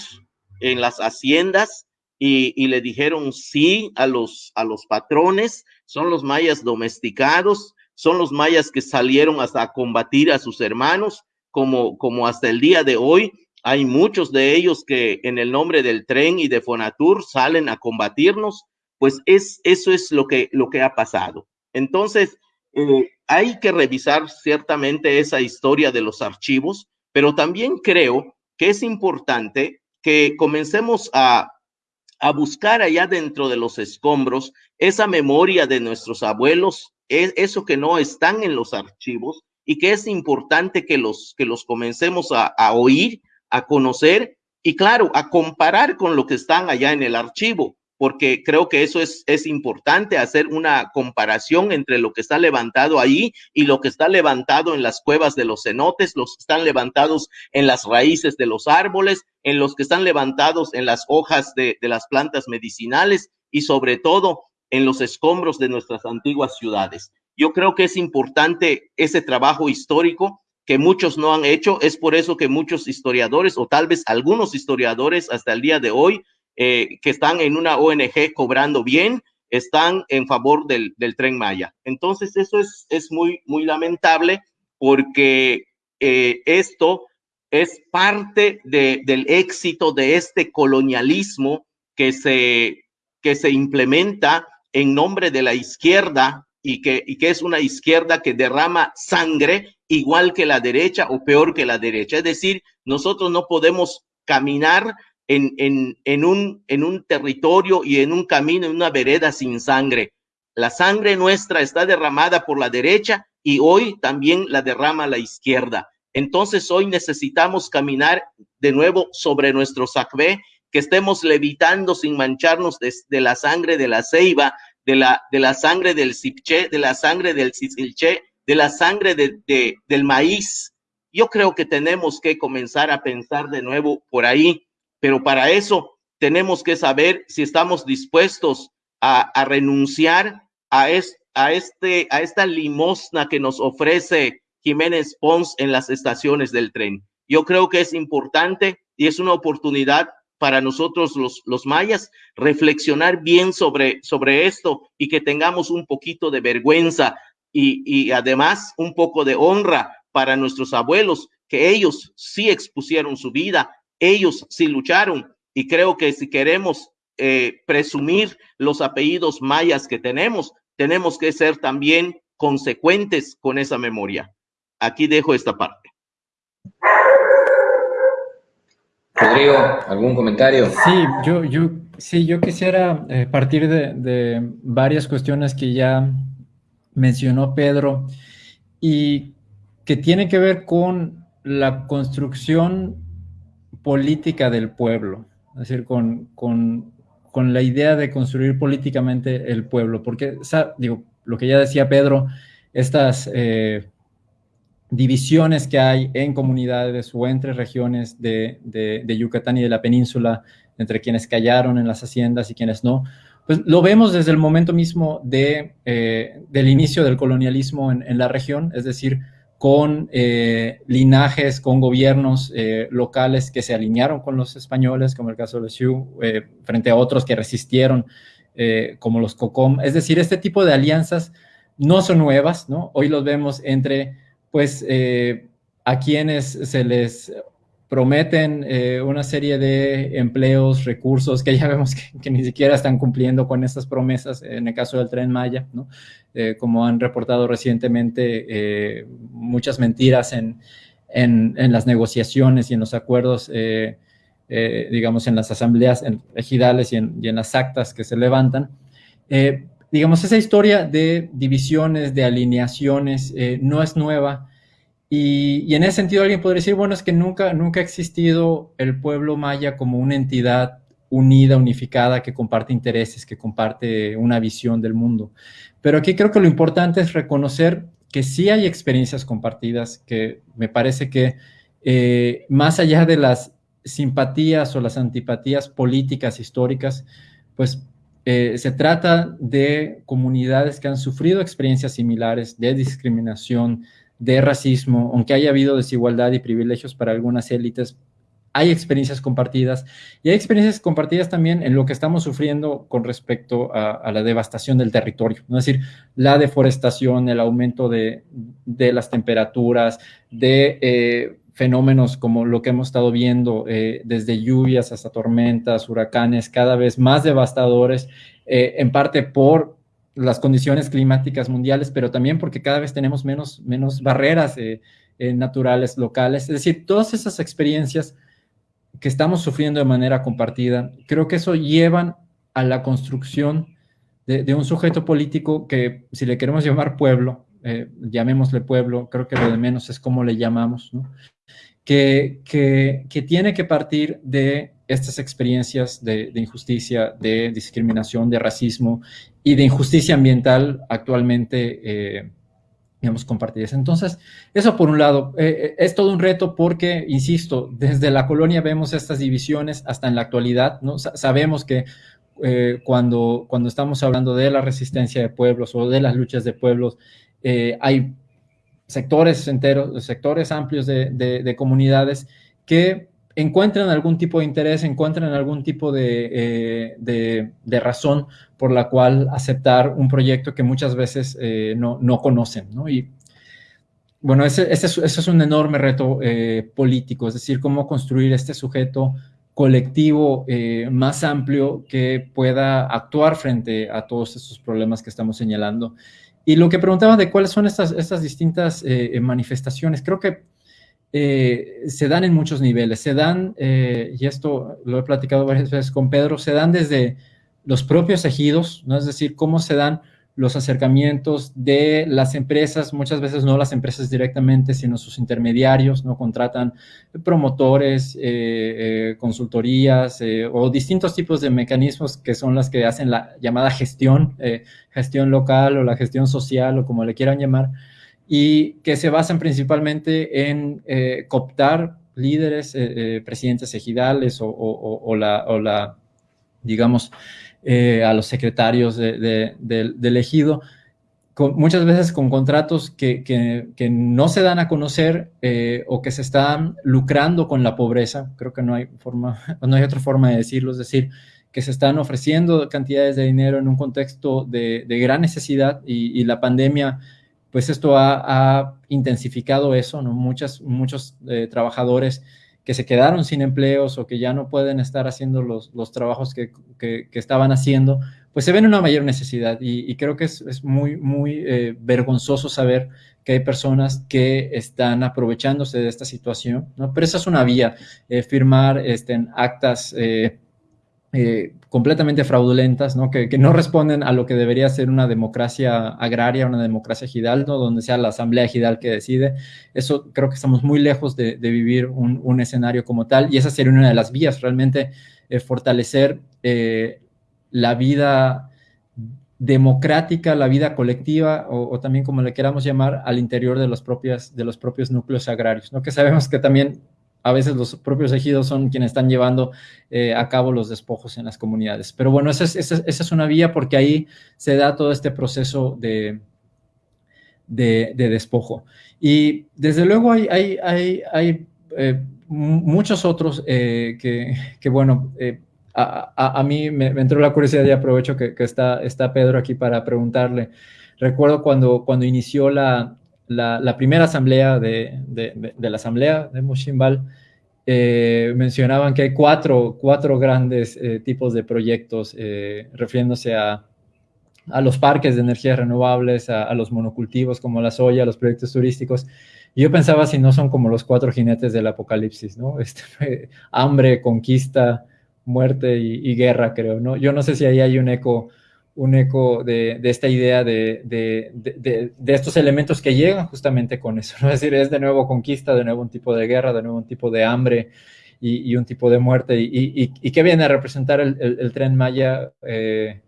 en las haciendas y, le dijeron sí a los, a los patrones, son los mayas domesticados, son los mayas que salieron hasta combatir a sus hermanos, como, como hasta el día de hoy. Hay muchos de ellos que en el nombre del tren y de Fonatur salen a combatirnos, pues es, eso es lo que, lo que ha pasado. Entonces, eh, hay que revisar ciertamente esa historia de los archivos, pero también creo que es importante que comencemos a, buscar allá dentro de los escombros esa memoria de nuestros abuelos, es eso que no están en los archivos y que es importante que los, que los comencemos a, a oír, a conocer y claro, a comparar con lo que están allá en el archivo, porque creo que eso es, es importante, hacer una comparación entre lo que está levantado ahí y lo que está levantado en las cuevas de los cenotes, los que están levantados en las raíces de los árboles, en los que están levantados en las hojas de, de las plantas medicinales y sobre todo en los escombros de nuestras antiguas ciudades. Yo creo que es importante ese trabajo histórico que muchos no han hecho. Es por eso que muchos historiadores, o tal vez algunos historiadores hasta el día de hoy, eh, que están en una ONG cobrando bien, están en favor del, tren Maya. Entonces, eso es, es muy, muy lamentable porque eh, esto es parte del éxito de este colonialismo que se, que se implementa en nombre de la izquierda y que, y que es una izquierda que derrama sangre igual que la derecha o peor que la derecha. Es decir, nosotros no podemos caminar en, un, en un territorio y en un camino, en una vereda sin sangre. La sangre nuestra está derramada por la derecha y hoy también la derrama la izquierda. Entonces hoy necesitamos caminar de nuevo sobre nuestro sacbé, que estemos levitando sin mancharnos de, la sangre de la ceiba, de la, de la sangre del cipché, de la sangre del cicilché, de la sangre de, del maíz. Yo creo que tenemos que comenzar a pensar de nuevo por ahí pero para eso tenemos que saber si estamos dispuestos a, renunciar este, a esta limosna que nos ofrece Jiménez Pons en las estaciones del tren. Yo creo que es importante y es una oportunidad para nosotros los, mayas reflexionar bien sobre, sobre esto y que tengamos un poquito de vergüenza y, y además un poco de honra para nuestros abuelos, que ellos sí expusieron su vida, ellos sí lucharon y creo que si queremos eh, presumir los apellidos mayas que tenemos, tenemos que ser también consecuentes con esa memoria. Aquí dejo esta parte. Rodrigo, ¿algún comentario? Sí, yo, yo, sí, yo quisiera eh, partir de, de, varias cuestiones que ya mencionó Pedro y que tienen que ver con la construcción política del pueblo, es decir, con, con, con la idea de construir políticamente el pueblo, porque, digo, lo que ya decía Pedro, estas eh, divisiones que hay en comunidades o entre regiones de, de, Yucatán y de la península, entre quienes callaron en las haciendas y quienes no, pues lo vemos desde el momento mismo de, eh, del inicio del colonialismo en, en, la región, es decir, con eh, linajes, con gobiernos eh, locales que se alinearon con los españoles, como el caso de los Sioux, eh, frente a otros que resistieron, como los COCOM. Es decir, este tipo de alianzas no son nuevas, ¿no? Hoy los vemos entre, pues, a quienes se les prometen eh, una serie de empleos, recursos que ya vemos que, ni siquiera están cumpliendo con estas promesas, en el caso del tren Maya, ¿no? Eh, como han reportado recientemente eh, muchas mentiras en, en, las negociaciones y en los acuerdos, digamos, en las asambleas ejidales y en, las actas que se levantan. digamos, esa historia de divisiones, de alineaciones, no es nueva, y, en ese sentido alguien podría decir, bueno, es que nunca, nunca ha existido el pueblo maya como una entidad unida, unificada, que comparte intereses, que comparte una visión del mundo. Pero aquí creo que lo importante es reconocer que sí hay experiencias compartidas, que me parece que eh, más allá de las simpatías o las antipatías políticas históricas, pues eh, se trata de comunidades que han sufrido experiencias similares de discriminación, de racismo, aunque haya habido desigualdad y privilegios para algunas élites, hay experiencias compartidas. Y hay experiencias compartidas también en lo que estamos sufriendo con respecto a, la devastación del territorio, es decir, la deforestación, el aumento de, las temperaturas, de eh, fenómenos como lo que hemos estado viendo, eh, desde lluvias hasta tormentas, huracanes, cada vez más devastadores, eh, en parte por las condiciones climáticas mundiales, pero también porque cada vez tenemos menos, menos barreras eh, eh, naturales locales. Es decir, todas esas experiencias que estamos sufriendo de manera compartida, creo que eso llevan a la construcción de, un sujeto político que, si le queremos llamar pueblo, eh, llamémosle pueblo, creo que lo de menos es cómo le llamamos, que, que tiene que partir de estas experiencias de, injusticia, de discriminación, de racismo y de injusticia ambiental actualmente, eh, digamos, compartidas. Entonces, eso por un lado, eh, es todo un reto porque, insisto, desde la colonia vemos estas divisiones hasta en la actualidad, ¿no? sabemos que cuando, cuando estamos hablando de la resistencia de pueblos o de las luchas de pueblos, hay sectores enteros, sectores amplios de, comunidades que encuentran algún tipo de interés, encuentran algún tipo de, eh, razón por la cual aceptar un proyecto que muchas veces eh, no, conocen, Y bueno, ese, es, un enorme reto eh, político, es decir, cómo construir este sujeto colectivo más amplio que pueda actuar frente a todos estos problemas que estamos señalando. Y lo que preguntaba de cuáles son estas, estas distintas eh, manifestaciones, creo que eh, se dan en muchos niveles. Se dan, eh, y esto lo he platicado varias veces con Pedro, se dan desde los propios ejidos, ¿no? es decir, cómo se dan los acercamientos de las empresas, muchas veces no las empresas directamente, sino sus intermediarios, ¿no? Contratan promotores, eh, consultorías o distintos tipos de mecanismos que son las que hacen la llamada gestión, gestión local o la gestión social o como le quieran llamar, y que se basan principalmente en cooptar líderes, presidentes ejidales o, la, o la, digamos, eh, a los secretarios de, del ejido, muchas veces con contratos que, no se dan a conocer eh, o que se están lucrando con la pobreza, creo que no hay, forma, no hay otra forma de decirlo, es decir, que se están ofreciendo cantidades de dinero en un contexto de, gran necesidad y, la pandemia, pues esto ha, intensificado eso, ¿no? Muchas, muchos eh, trabajadores que se quedaron sin empleos o que ya no pueden estar haciendo los, los trabajos que, que, estaban haciendo, pues se ven una mayor necesidad y, creo que es, es, muy, muy eh, vergonzoso saber que hay personas que están aprovechándose de esta situación, ¿no? Pero esa es una vía, eh, firmar este, actas eh, eh, completamente fraudulentas, ¿no? Que, no responden a lo que debería ser una democracia agraria, una democracia ejidal, ¿no? donde sea la asamblea ejidal que decide. Eso creo que estamos muy lejos de, vivir un, escenario como tal y esa sería una de las vías, realmente eh, fortalecer eh, la vida democrática, la vida colectiva o, también como le queramos llamar al interior de los, propios, de los propios núcleos agrarios, ¿no? que sabemos que también a veces los propios ejidos son quienes están llevando eh, a cabo los despojos en las comunidades. Pero bueno, esa es, una vía porque ahí se da todo este proceso de, de, despojo. Y desde luego hay, eh, muchos otros eh, que, bueno, a, mí me, entró la curiosidad y aprovecho que, está, está Pedro aquí para preguntarle. Recuerdo cuando, cuando inició la, la, primera asamblea de, la asamblea de Mushimbal, eh, mencionaban que hay cuatro, cuatro grandes eh, tipos de proyectos eh, refiriéndose a, a, los parques de energías renovables, a, los monocultivos como la soya, los proyectos turísticos. Yo pensaba si no son como los cuatro jinetes del apocalipsis, ¿no? Este, hambre, conquista, muerte y, y, guerra, creo, ¿no? Yo no sé si ahí hay un eco un eco de, esta idea de, estos elementos que llegan justamente con eso. Es decir, es de nuevo conquista, de nuevo un tipo de guerra, de nuevo un tipo de hambre y, un tipo de muerte. ¿Y, y, qué viene a representar el, tren Maya eh,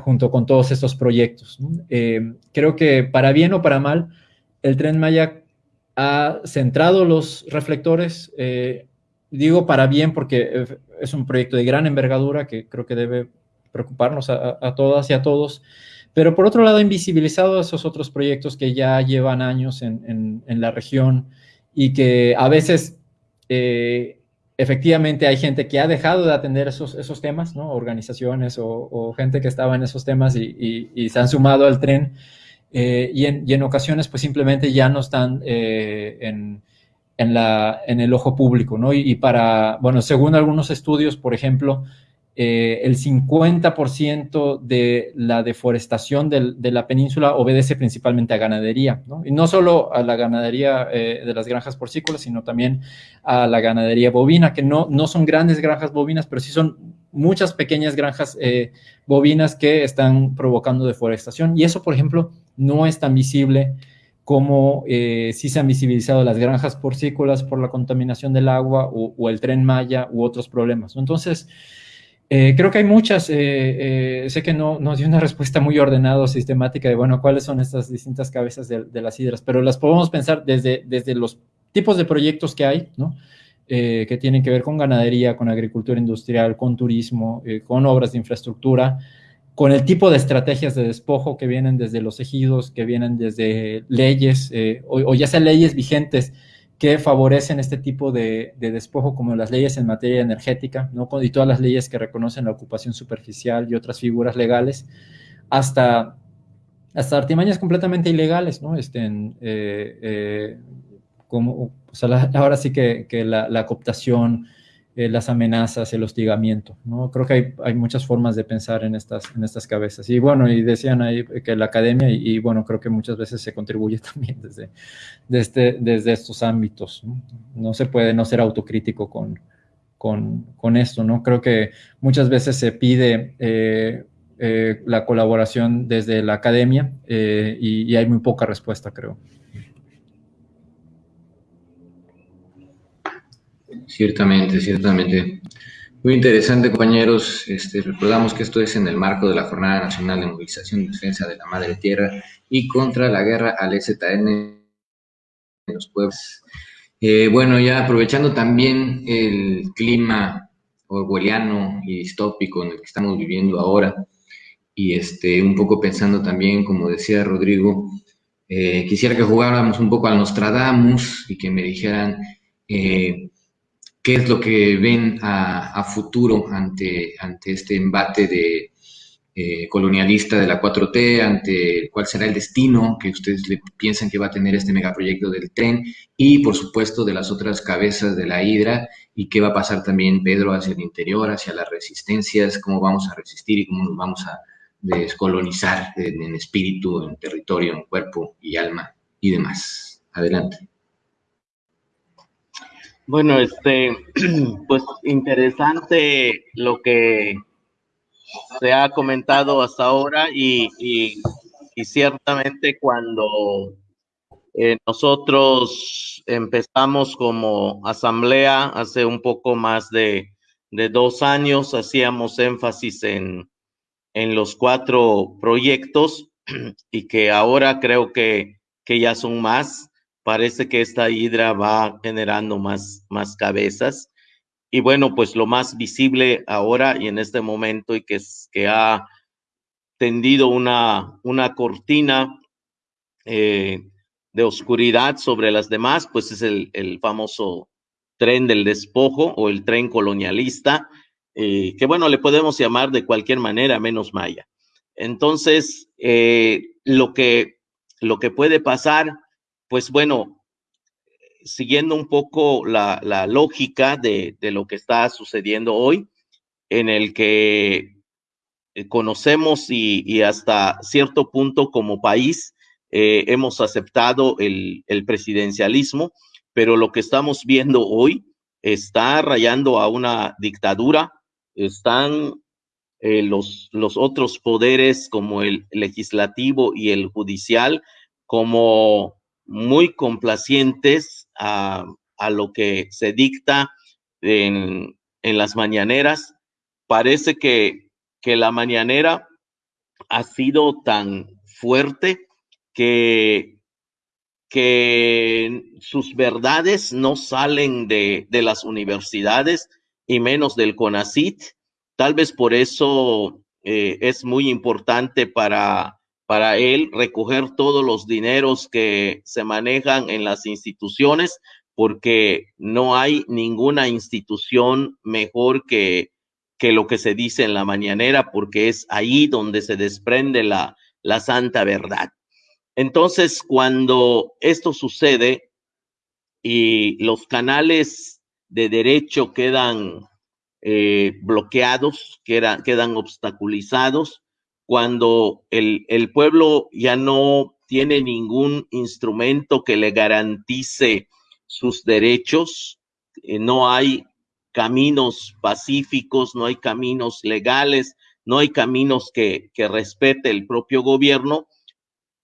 junto con todos estos proyectos? Eh, creo que para bien o para mal, el tren Maya ha centrado los reflectores, eh, digo para bien porque es un proyecto de gran envergadura que creo que debe preocuparnos a, todas y a todos, pero por otro lado invisibilizado esos otros proyectos que ya llevan años en, la región y que a veces eh, efectivamente hay gente que ha dejado de atender esos, esos temas, ¿no? organizaciones o, gente que estaba en esos temas y, se han sumado al tren eh, y, en, ocasiones pues simplemente ya no están eh, en, la, en el ojo público, ¿no? y, para, bueno, según algunos estudios, por ejemplo, eh, el 50% de la deforestación de la península obedece principalmente a ganadería, ¿no? y no solo a la ganadería eh, de las granjas porcícolas, sino también a la ganadería bovina, que no, no son grandes granjas bovinas, pero sí son muchas pequeñas granjas eh, bovinas que están provocando deforestación. Y eso, por ejemplo, no es tan visible cómo eh, sí se han visibilizado las granjas porcícolas por la contaminación del agua o, el tren Maya u otros problemas. Entonces, eh, creo que hay muchas, eh, sé que no, no dio una respuesta muy ordenada o sistemática de, bueno, cuáles son estas distintas cabezas de, las hidras, pero las podemos pensar desde, desde los tipos de proyectos que hay, ¿no? que tienen que ver con ganadería, con agricultura industrial, con turismo, con obras de infraestructura, con el tipo de estrategias de despojo que vienen desde los ejidos, que vienen desde leyes, eh, o, ya sean leyes vigentes que favorecen este tipo de, despojo, como las leyes en materia energética, ¿no? y todas las leyes que reconocen la ocupación superficial y otras figuras legales, hasta, hasta artimañas completamente ilegales, ¿no? Estén, eh, eh, como, ahora sí que, la, la cooptación, eh, las amenazas, el hostigamiento, ¿no? Creo que hay, hay, muchas formas de pensar en estas, en estas cabezas. Y bueno, y decían ahí que la academia, y, bueno, creo que muchas veces se contribuye también desde, desde, desde estos ámbitos. ¿no? se puede no ser autocrítico con, con, con, esto, ¿no? Creo que muchas veces se pide eh, eh, la colaboración desde la academia y hay muy poca respuesta, creo. Ciertamente, ciertamente. Muy interesante, compañeros. Este, recordamos que esto es en el marco de la Jornada Nacional de Movilización y Defensa de la Madre Tierra y contra la guerra al EZN en los pueblos. Eh, bueno, ya aprovechando también el clima orwelliano y distópico en el que estamos viviendo ahora, y este, un poco pensando también, como decía Rodrigo, eh, quisiera que jugáramos un poco al Nostradamus y que me dijeran eh, qué es lo que ven a, futuro ante, ante este embate de, eh, colonialista de la 4T, ante cuál será el destino que ustedes le piensan que va a tener este megaproyecto del tren y, por supuesto, de las otras cabezas de la hidra y qué va a pasar también, Pedro, hacia el interior, hacia las resistencias, cómo vamos a resistir y cómo nos vamos a descolonizar en espíritu, en territorio, en cuerpo y alma y demás. Adelante. Bueno, este, pues interesante lo que se ha comentado hasta ahora y, ciertamente cuando eh, nosotros empezamos como asamblea hace un poco más de, dos años, hacíamos énfasis en, en, los cuatro proyectos y que ahora creo que, que ya son más parece que esta hidra va generando más, más cabezas. Y bueno, pues lo más visible ahora y en este momento y que, que ha tendido una, una cortina eh, de oscuridad sobre las demás, pues es el, el, famoso tren del despojo o el tren colonialista, eh, que bueno, le podemos llamar de cualquier manera, menos maya. Entonces, eh, lo, que, lo que puede pasar pues bueno, siguiendo un poco la, lógica de, lo que está sucediendo hoy, en el que eh, conocemos y, hasta cierto punto como país eh, hemos aceptado el, presidencialismo, pero lo que estamos viendo hoy está rayando a una dictadura, están eh, los, los otros poderes como el legislativo y el judicial como muy complacientes a, lo que se dicta en, las mañaneras. Parece que, que la mañanera ha sido tan fuerte que, que sus verdades no salen de, de, las universidades y menos del CONACIT. Tal vez por eso eh, es muy importante para para él recoger todos los dineros que se manejan en las instituciones, porque no hay ninguna institución mejor que, que lo que se dice en la mañanera, porque es ahí donde se desprende la, la santa verdad. Entonces, cuando esto sucede y los canales de derecho quedan eh, bloqueados, quedan, quedan obstaculizados, cuando el, pueblo ya no tiene ningún instrumento que le garantice sus derechos, eh, no hay caminos pacíficos, no hay caminos legales, no hay caminos que, que respete el propio gobierno,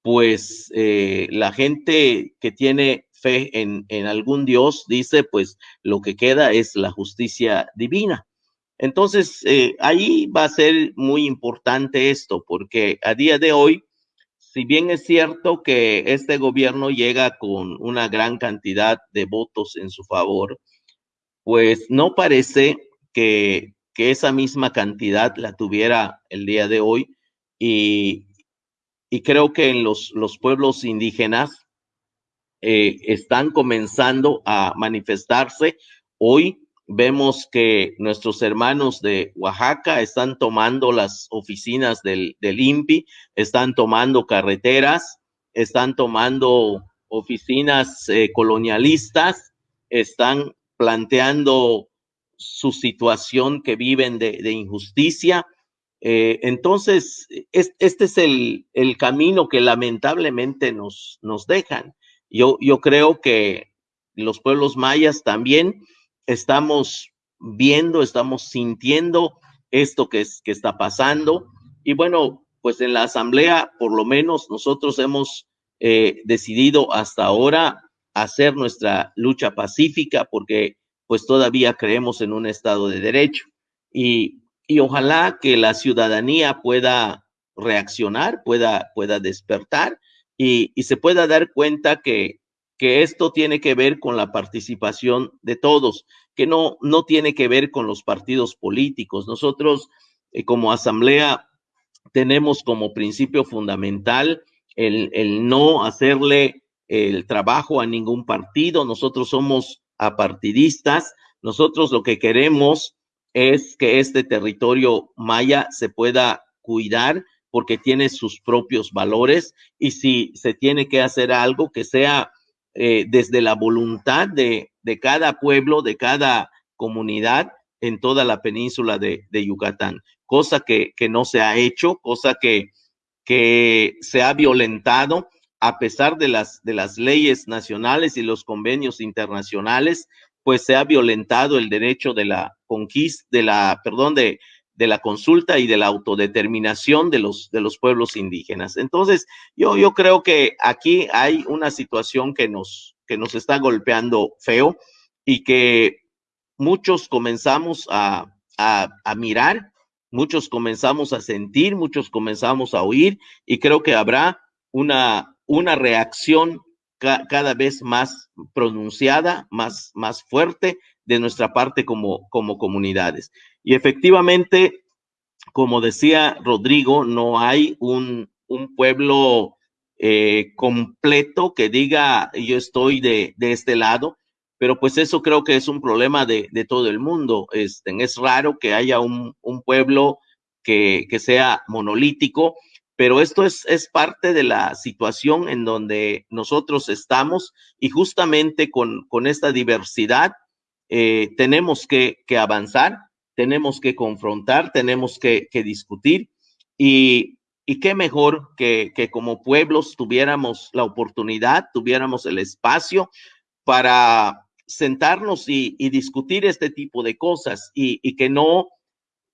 pues eh, la gente que tiene fe en, en, algún Dios dice, pues lo que queda es la justicia divina. Entonces, eh, ahí va a ser muy importante esto, porque a día de hoy, si bien es cierto que este gobierno llega con una gran cantidad de votos en su favor, pues no parece que, que esa misma cantidad la tuviera el día de hoy y, y creo que en los, los pueblos indígenas eh, están comenzando a manifestarse. Hoy vemos que nuestros hermanos de Oaxaca están tomando las oficinas del, del INPI, están tomando carreteras, están tomando oficinas eh, colonialistas, están planteando su situación que viven de, injusticia, eh, entonces, este es el, camino que lamentablemente nos, nos dejan. Yo, yo creo que los pueblos mayas también estamos viendo, estamos sintiendo esto que, es, que está pasando. Y bueno, pues en la asamblea, por lo menos nosotros hemos eh, decidido hasta ahora hacer nuestra lucha pacífica porque pues todavía creemos en un Estado de Derecho. Y y ojalá que la ciudadanía pueda reaccionar, pueda, pueda despertar y, se pueda dar cuenta que, que esto tiene que ver con la participación de todos, que no, no tiene que ver con los partidos políticos. Nosotros eh, como asamblea tenemos como principio fundamental el, el no hacerle el trabajo a ningún partido. Nosotros somos apartidistas. Nosotros lo que queremos es que este territorio maya se pueda cuidar porque tiene sus propios valores y si se tiene que hacer algo que sea eh, desde la voluntad de, de, cada pueblo, de cada comunidad en toda la península de, de Yucatán, cosa que, que, no se ha hecho, cosa que, que se ha violentado a pesar de las, de las leyes nacionales y los convenios internacionales, pues se ha violentado el derecho de la conquista, de la, perdón, de, de la consulta y de la autodeterminación de los, de los pueblos indígenas. Entonces, yo, yo creo que aquí hay una situación que nos, que nos está golpeando feo y que muchos comenzamos a, a, a mirar, muchos comenzamos a sentir, muchos comenzamos a oír y creo que habrá una, una reacción cada vez más pronunciada, más, más fuerte de nuestra parte como, como comunidades. Y efectivamente, como decía Rodrigo, no hay un, un pueblo eh, completo que diga yo estoy de, de, este lado, pero pues eso creo que es un problema de, de todo el mundo. Este, es raro que haya un, un pueblo que, que sea monolítico pero esto es, es parte de la situación en donde nosotros estamos y justamente con, con esta diversidad eh, tenemos que, que, avanzar, tenemos que confrontar, tenemos que, discutir. Y, y, qué mejor que, que como pueblos tuviéramos la oportunidad, tuviéramos el espacio para sentarnos y, y discutir este tipo de cosas y, y que no,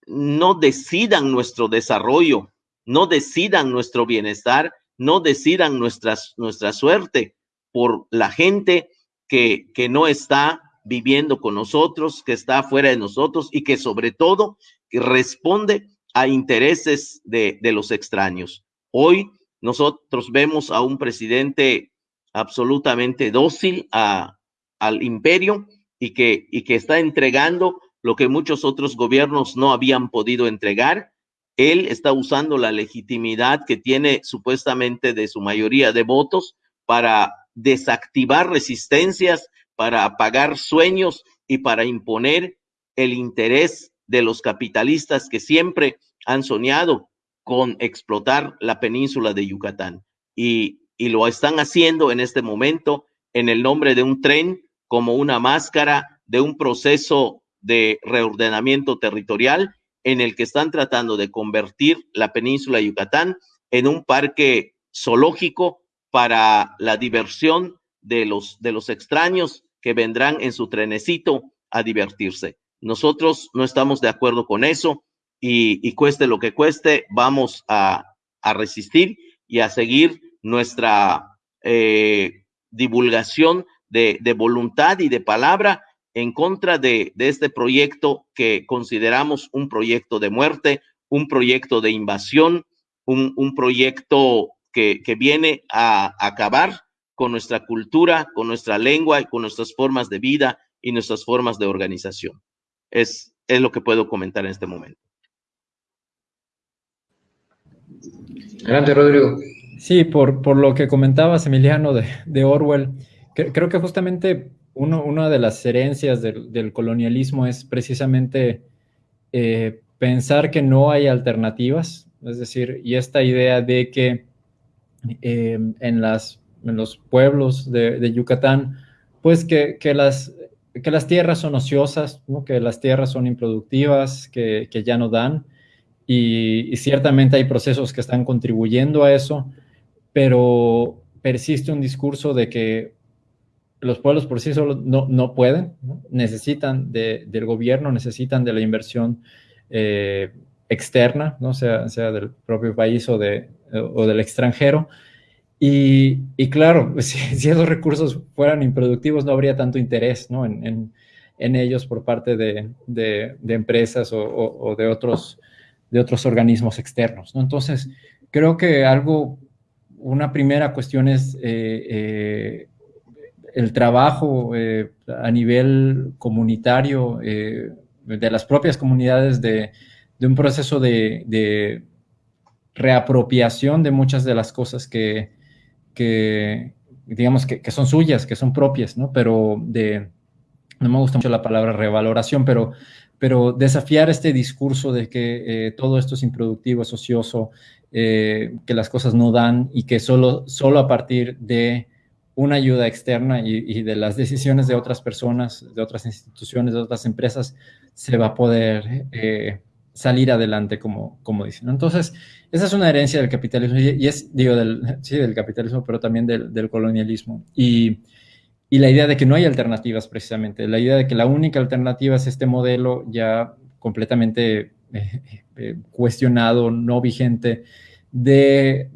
no decidan nuestro desarrollo, no decidan nuestro bienestar, no decidan nuestras, nuestra suerte por la gente que, que no está viviendo con nosotros, que está fuera de nosotros y que sobre todo responde a intereses de, de los extraños. Hoy nosotros vemos a un presidente absolutamente dócil a, al imperio y que, y que está entregando lo que muchos otros gobiernos no habían podido entregar él está usando la legitimidad que tiene supuestamente de su mayoría de votos para desactivar resistencias, para apagar sueños y para imponer el interés de los capitalistas que siempre han soñado con explotar la península de Yucatán. Y, lo están haciendo en este momento en el nombre de un tren como una máscara de un proceso de reordenamiento territorial en el que están tratando de convertir la península de Yucatán en un parque zoológico para la diversión de los, de los extraños que vendrán en su trenecito a divertirse. Nosotros no estamos de acuerdo con eso y, y cueste lo que cueste, vamos a, a resistir y a seguir nuestra eh, divulgación de, voluntad y de palabra en contra de, este proyecto que consideramos un proyecto de muerte, un proyecto de invasión, un, proyecto que, viene a acabar con nuestra cultura, con nuestra lengua y con nuestras formas de vida y nuestras formas de organización. Es, es lo que puedo comentar en este momento. Grande, Rodrigo. Sí, por, por lo que comentabas, Emiliano, de, Orwell, creo que justamente una de las herencias del, colonialismo es precisamente eh, pensar que no hay alternativas, es decir, y esta idea de que eh, en, las, en los pueblos de, Yucatán, pues que, las, que las tierras son ociosas, que las tierras son improductivas, que, que ya no dan, y, ciertamente hay procesos que están contribuyendo a eso, pero persiste un discurso de que los pueblos por sí solos no, no pueden, necesitan del gobierno, necesitan de la inversión eh, externa, ¿no? sea, sea del propio país o, de, o del extranjero. Y, y claro, si, esos recursos fueran improductivos, no habría tanto interés ¿no? en, en, en ellos por parte de, de, de empresas o, o, de otros de otros organismos externos. ¿no? Entonces, creo que algo, una primera cuestión es eh, eh, el trabajo eh, a nivel comunitario de las propias comunidades de, un proceso de, reapropiación de muchas de las cosas que, digamos, que, que, son suyas, que son propias, ¿no? Pero de, no me gusta mucho la palabra revaloración, pero pero desafiar este discurso de que eh, todo esto es improductivo, es ocioso, eh, que las cosas no dan y que solo, solo a partir de una ayuda externa y, de las decisiones de otras personas, de otras instituciones, de otras empresas, se va a poder eh, salir adelante, como, como dicen. Entonces, esa es una herencia del capitalismo, y, es, digo, del, sí, del capitalismo, pero también del, colonialismo. Y y la idea de que no hay alternativas precisamente, la idea de que la única alternativa es este modelo ya completamente eh, eh, cuestionado, no vigente, de,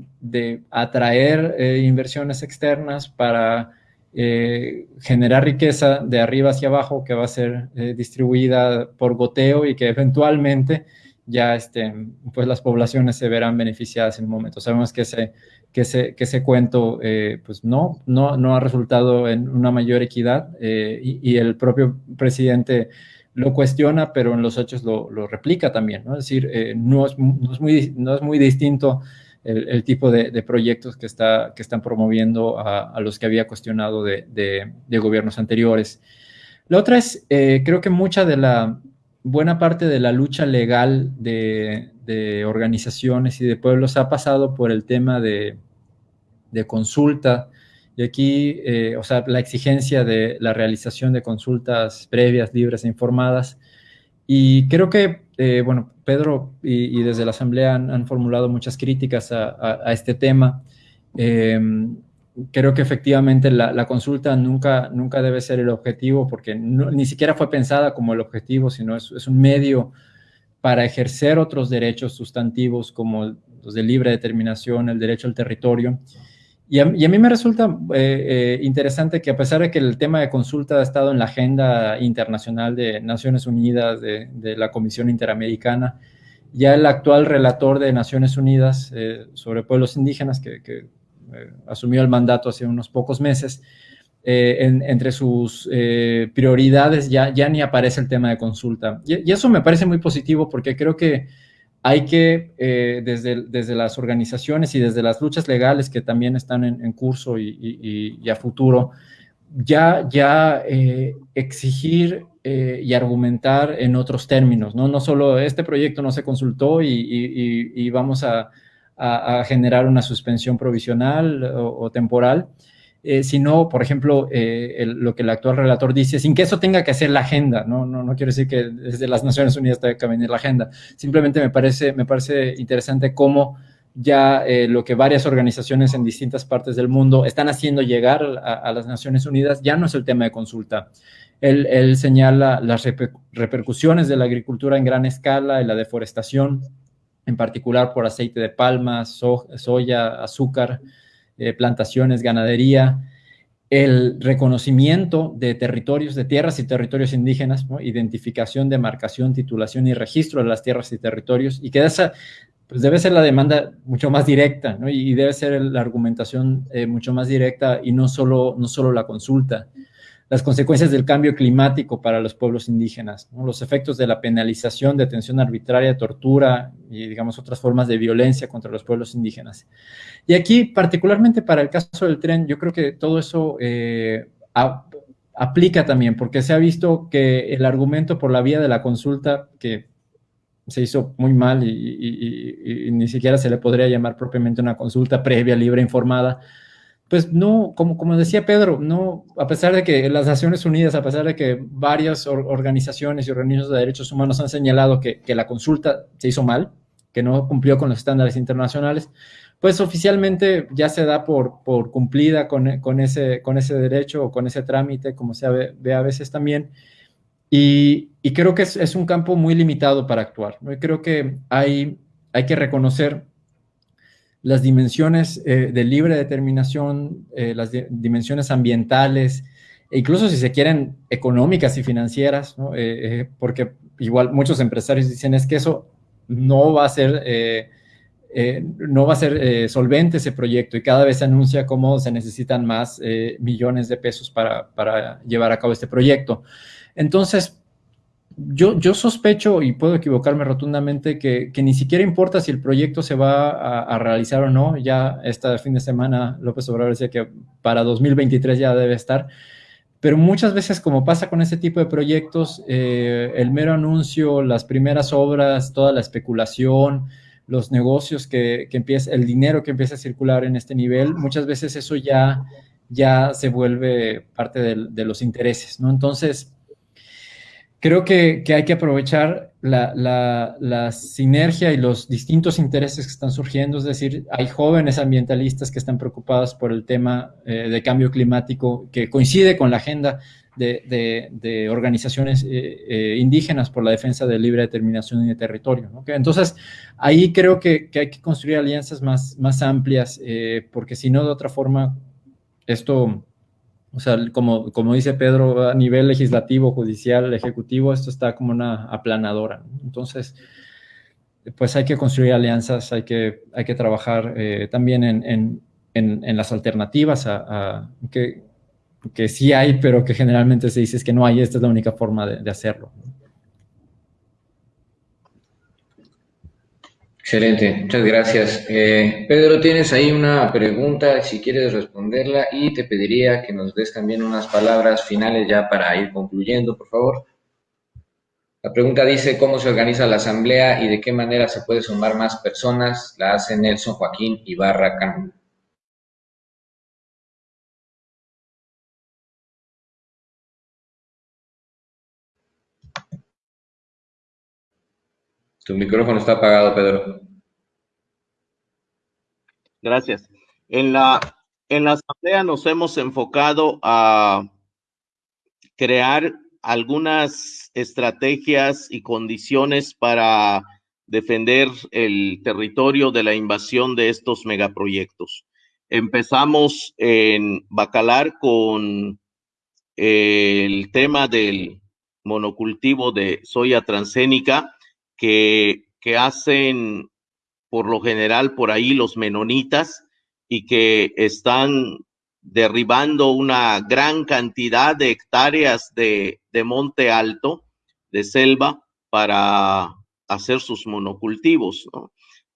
atraer eh, inversiones externas para generar riqueza de arriba hacia abajo que va a ser distribuida por goteo y que eventualmente ya este, pues las poblaciones se verán beneficiadas en un momento. Sabemos que ese que ese, que ese cuento pues no, no, no ha resultado en una mayor equidad y, el propio presidente lo cuestiona, pero en los hechos lo, lo replica también, ¿no? Es decir, no, es, no, es, muy, no es muy distinto el, tipo de, proyectos que, está, que están promoviendo a, los que había cuestionado de, gobiernos anteriores. La otra es, creo que mucha de la, buena parte de la lucha legal de, organizaciones y de pueblos ha pasado por el tema de, consulta. Y aquí, eh, o sea, la exigencia de la realización de consultas previas, libres e informadas. Y creo que, eh, bueno, Pedro y, desde la Asamblea han, formulado muchas críticas a, este tema. Eh, creo que efectivamente la, consulta nunca, nunca debe ser el objetivo porque ni siquiera fue pensada como el objetivo, sino es, es, un medio para ejercer otros derechos sustantivos como los de libre determinación, el derecho al territorio. Y a, mí me resulta eh, eh, interesante que a pesar de que el tema de consulta ha estado en la agenda internacional de Naciones Unidas, de, la Comisión Interamericana, ya el actual relator de Naciones Unidas eh, sobre pueblos indígenas, que, asumió el mandato hace unos pocos meses, entre sus prioridades ya ni aparece el tema de consulta. Y, eso me parece muy positivo porque creo que hay que, desde, desde las organizaciones y desde las luchas legales que también están en, curso y, a futuro, ya, ya exigir y argumentar en otros términos, ¿no? No solo este proyecto no se consultó y vamos a, generar una suspensión provisional o, temporal, eh, sino, por ejemplo, eh, lo que el actual relator dice, sin que eso tenga que hacer la agenda, no, no, no quiero decir que desde las Naciones Unidas tenga que venir la agenda, simplemente me parece, me parece interesante cómo ya eh, lo que varias organizaciones en distintas partes del mundo están haciendo llegar a, las Naciones Unidas ya no es el tema de consulta. Él, señala las repercusiones de la agricultura en gran escala y la deforestación, en particular por aceite de palma, soya, azúcar, eh, plantaciones, ganadería, el reconocimiento de territorios, de tierras y territorios indígenas, identificación, demarcación, titulación y registro de las tierras y territorios, y que esa pues debe ser la demanda mucho más directa, y debe ser la argumentación eh, mucho más directa y no solo, no solo la consulta las consecuencias del cambio climático para los pueblos indígenas, los efectos de la penalización, detención arbitraria, tortura y, digamos, otras formas de violencia contra los pueblos indígenas. Y aquí, particularmente para el caso del tren, yo creo que todo eso eh, aplica también, porque se ha visto que el argumento por la vía de la consulta, que se hizo muy mal y, y ni siquiera se le podría llamar propiamente una consulta previa, libre, informada, pues no, como, como decía Pedro, no, a pesar de que las Naciones Unidas, a pesar de que varias organizaciones y organismos de derechos humanos han señalado que, la consulta se hizo mal, que no cumplió con los estándares internacionales, pues oficialmente ya se da por, por cumplida con, ese, con ese derecho o con ese trámite, como se ve, a veces también. Y, creo que es, un campo muy limitado para actuar. ¿no? Y creo que hay, hay que reconocer las dimensiones eh, de libre determinación, eh, las dimensiones ambientales, e incluso si se quieren económicas y financieras, eh, porque igual muchos empresarios dicen es que eso no va a ser, no va a ser solvente ese proyecto y cada vez se anuncia cómo se necesitan más millones de pesos para, para llevar a cabo este proyecto. Entonces, yo, sospecho, y puedo equivocarme rotundamente, que, ni siquiera importa si el proyecto se va a, realizar o no. Ya este fin de semana López Obrador decía que para 2023 ya debe estar. Pero muchas veces, como pasa con ese tipo de proyectos, eh, el mero anuncio, las primeras obras, toda la especulación, los negocios que, que empieza, el dinero que empieza a circular en este nivel, muchas veces eso ya, ya se vuelve parte de, de los intereses, ¿no? Entonces, creo que, hay que aprovechar la, sinergia y los distintos intereses que están surgiendo, es decir, hay jóvenes ambientalistas que están preocupados por el tema eh, de cambio climático que coincide con la agenda de, organizaciones eh, eh, indígenas por la defensa de libre determinación y de territorio. Entonces, ahí creo que, hay que construir alianzas más, más amplias, porque si no, de otra forma, esto o sea, como, como dice Pedro, a nivel legislativo, judicial, ejecutivo, esto está como una aplanadora. Entonces, pues hay que construir alianzas, hay que, hay que trabajar eh, también en, las alternativas a, que, que, sí hay, pero que generalmente se dice que no hay, esta es la única forma de hacerlo. Excelente, muchas gracias. Eh, Pedro, tienes ahí una pregunta, si quieres responderla, y te pediría que nos des también unas palabras finales ya para ir concluyendo, por favor. La pregunta dice, ¿cómo se organiza la asamblea y de qué manera se puede sumar más personas? La hace Nelson Joaquín Ibarra Cano. Tu micrófono está apagado, Pedro. Gracias. En la, en la asamblea nos hemos enfocado a crear algunas estrategias y condiciones para defender el territorio de la invasión de estos megaproyectos. Empezamos en Bacalar con el tema del monocultivo de soya transgénica que, hacen por lo general por ahí los menonitas y que están derribando una gran cantidad de hectáreas de, monte alto, de selva, para hacer sus monocultivos.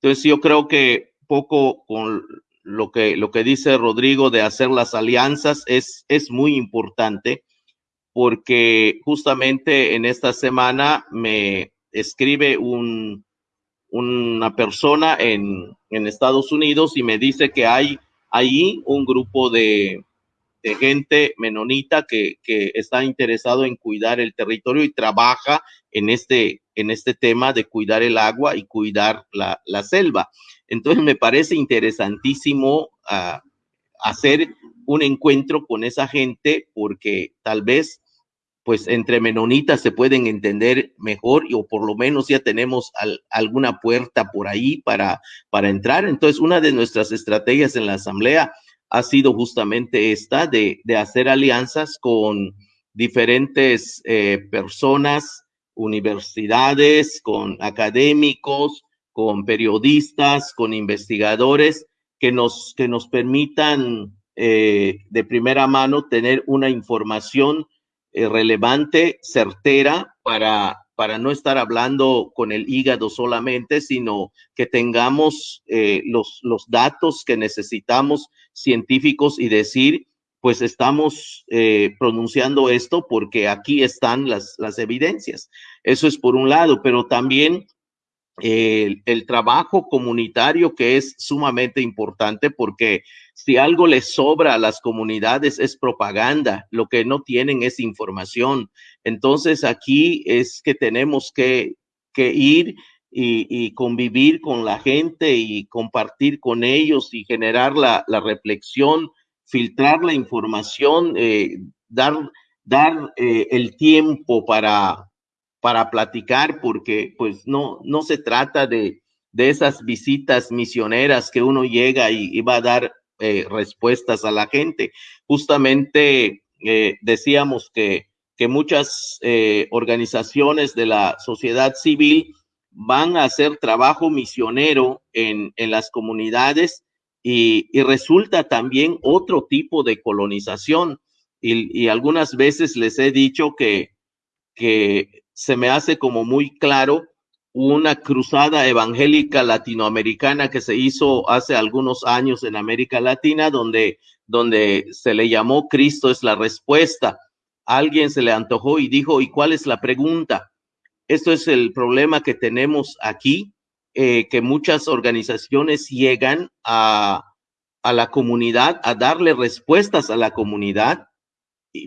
Entonces yo creo que poco con lo que, lo que dice Rodrigo de hacer las alianzas es, es muy importante porque justamente en esta semana me, escribe un, una persona en, Estados Unidos y me dice que hay ahí un grupo de, gente menonita que, está interesado en cuidar el territorio y trabaja en este, en este tema de cuidar el agua y cuidar la, selva. Entonces me parece interesantísimo ah, hacer un encuentro con esa gente porque tal vez pues entre menonitas se pueden entender mejor y, o por lo menos ya tenemos alguna puerta por ahí para, para entrar. Entonces, una de nuestras estrategias en la asamblea ha sido justamente esta de, hacer alianzas con diferentes eh, personas, universidades, con académicos, con periodistas, con investigadores que nos, que nos permitan eh, de primera mano tener una información eh, relevante, certera, para, para no estar hablando con el hígado solamente, sino que tengamos eh, los, los datos que necesitamos científicos y decir, pues estamos pronunciando esto porque aquí están las, las evidencias. Eso es por un lado, pero también el, trabajo comunitario que es sumamente importante porque si algo les sobra a las comunidades es propaganda, lo que no tienen es información. Entonces aquí es que tenemos que, ir y, convivir con la gente y compartir con ellos y generar la, reflexión, filtrar la información, eh, dar, dar eh, el tiempo para, para platicar, porque pues no, no se trata de, de esas visitas misioneras que uno llega y, va a dar eh, respuestas a la gente. Justamente eh, decíamos que, que muchas eh, organizaciones de la sociedad civil van a hacer trabajo misionero en, en las comunidades y, y, resulta también otro tipo de colonización. Y, y algunas veces les he dicho que, que se me hace como muy claro una cruzada evangélica latinoamericana que se hizo hace algunos años en América Latina, donde, donde se le llamó Cristo es la respuesta. Alguien se le antojó y dijo, ¿y cuál es la pregunta? Esto es el problema que tenemos aquí, eh, que muchas organizaciones llegan a, a la comunidad, a darle respuestas a la comunidad,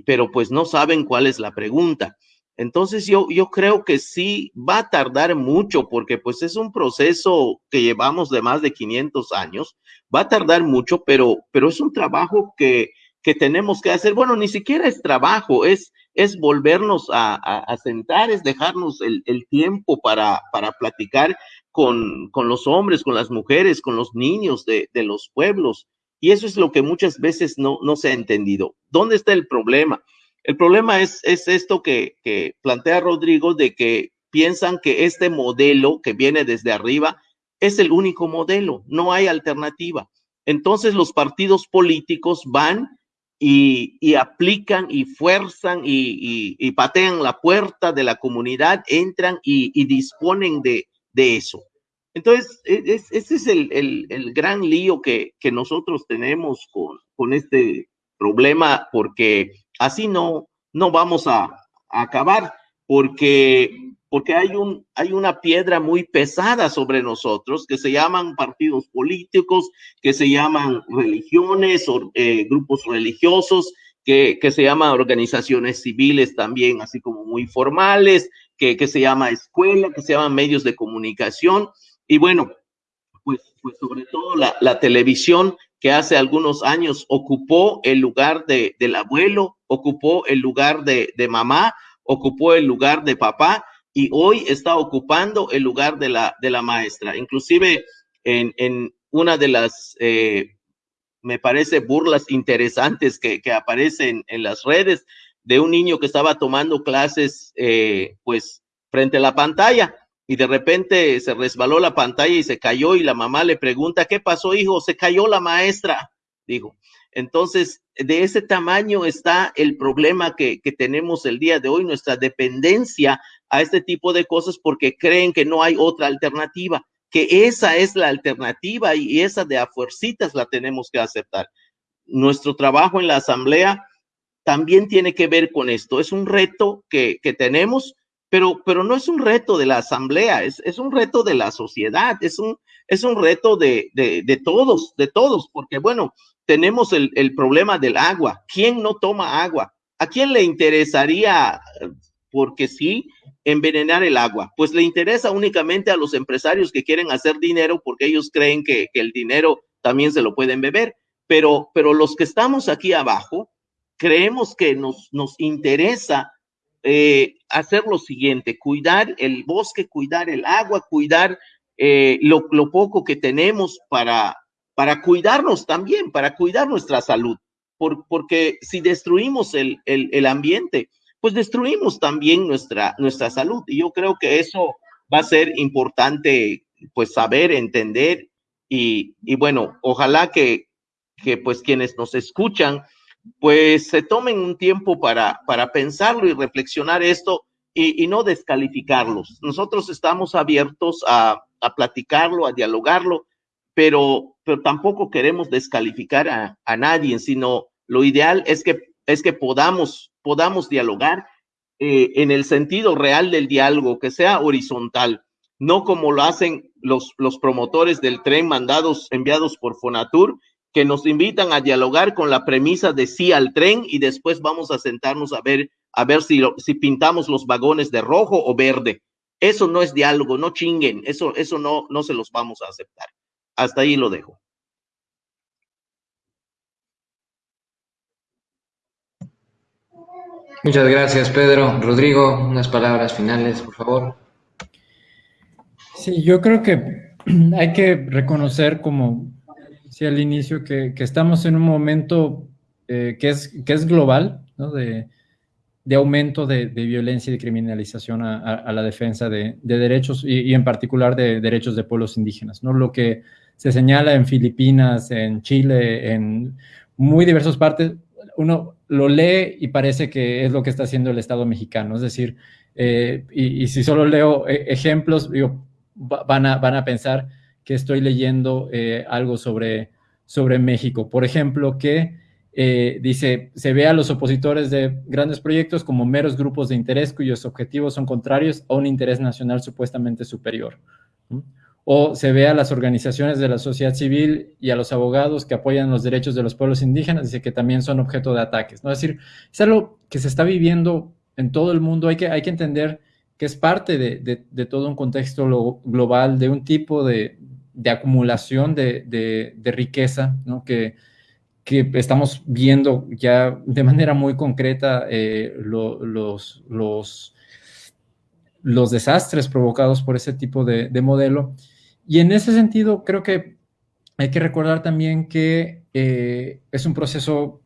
pero pues no saben cuál es la pregunta. Entonces yo, yo creo que sí va a tardar mucho porque pues es un proceso que llevamos de más de 500 años, va a tardar mucho, pero, pero es un trabajo que, que tenemos que hacer. Bueno, ni siquiera es trabajo, es, es volvernos a, a, sentar, es dejarnos el, el tiempo para, para platicar con, con, los hombres, con las mujeres, con los niños de, de los pueblos. Y eso es lo que muchas veces no, no se ha entendido. ¿Dónde está el problema? El problema es, es esto que, plantea Rodrigo de que piensan que este modelo que viene desde arriba es el único modelo, no hay alternativa. Entonces los partidos políticos van y, aplican y fuerzan y, patean la puerta de la comunidad, entran y, disponen de, de, eso. Entonces, e, es, ese es el, el, el gran lío que, que, nosotros tenemos con, con este problema, porque así no, no vamos a, acabar, porque, porque hay, un, hay una piedra muy pesada sobre nosotros que se llaman partidos políticos, que se llaman religiones o eh, grupos religiosos, que, que, se llaman organizaciones civiles también, así como muy formales, que, que se llama escuela, que se llaman medios de comunicación. Y bueno, pues, sobre todo la, la televisión que hace algunos años ocupó el lugar de, del abuelo, ocupó el lugar de, de, mamá, ocupó el lugar de papá y hoy está ocupando el lugar de la, de la maestra. Inclusive en, en una de las, eh, me parece, burlas interesantes que, que aparecen en las redes de un niño que estaba tomando clases, eh, pues, frente a la pantalla y de repente se resbaló la pantalla y se cayó y la mamá le pregunta, ¿qué pasó, hijo? Se cayó la maestra, dijo. Entonces, de ese tamaño está el problema que, que, tenemos el día de hoy, nuestra dependencia a este tipo de cosas porque creen que no hay otra alternativa, que esa es la alternativa y esa de a fuercitas la tenemos que aceptar. Nuestro trabajo en la asamblea también tiene que ver con esto. Es un reto que, que tenemos pero, pero no es un reto de la asamblea, es, es un reto de la sociedad, es un, es un reto de, de, todos, de todos, porque bueno, tenemos el, el, problema del agua. ¿Quién no toma agua? ¿A quién le interesaría, porque sí, envenenar el agua? Pues le interesa únicamente a los empresarios que quieren hacer dinero porque ellos creen que, que el dinero también se lo pueden beber. Pero, pero los que estamos aquí abajo, creemos que nos, nos interesa eh, hacer lo siguiente, cuidar el bosque, cuidar el agua, cuidar eh, lo, lo, poco que tenemos para, para cuidarnos también, para cuidar nuestra salud, porque si destruimos el, el, ambiente, pues destruimos también nuestra, nuestra salud. Y yo creo que eso va a ser importante, pues saber, entender y, y bueno, ojalá que, que pues quienes nos escuchan, pues se tomen un tiempo para, para pensarlo y reflexionar esto y, no descalificarlos. Nosotros estamos abiertos a, a platicarlo, a dialogarlo, pero, pero tampoco queremos descalificar a, a, nadie, sino lo ideal es que, es que podamos, podamos dialogar eh, en el sentido real del diálogo, que sea horizontal, no como lo hacen los, los promotores del tren mandados, enviados por Fonatur, que nos invitan a dialogar con la premisa de sí al tren y después vamos a sentarnos a ver, a ver si, si pintamos los vagones de rojo o verde. Eso no es diálogo, no chinguen, eso, eso no, no se los vamos a aceptar. Hasta ahí lo dejo. Muchas gracias, Pedro. Rodrigo, unas palabras finales, por favor. Sí, yo creo que hay que reconocer como sí, al inicio, que, estamos en un momento eh, que, es, que es global, ¿no? de, aumento de, violencia y de criminalización a, la defensa de, derechos y, en particular de derechos de pueblos indígenas. ¿no? Lo que se señala en Filipinas, en Chile, en muy diversas partes, uno lo lee y parece que es lo que está haciendo el Estado mexicano. Es decir, eh, y, si solo leo eh, ejemplos, van, a, van a pensar que estoy leyendo eh, algo sobre, sobre México. Por ejemplo, que eh, dice, se ve a los opositores de grandes proyectos como meros grupos de interés cuyos objetivos son contrarios a un interés nacional supuestamente superior. O se ve a las organizaciones de la sociedad civil y a los abogados que apoyan los derechos de los pueblos indígenas, dice que también son objeto de ataques. ¿no? Es decir, es algo que se está viviendo en todo el mundo. Hay que, hay que entender que es parte de, de todo un contexto global, de un tipo de, de acumulación de, riqueza, ¿no? que, que, estamos viendo ya de manera muy concreta eh, los, los, los, desastres provocados por ese tipo de, modelo. Y en ese sentido, creo que hay que recordar también que eh, es un proceso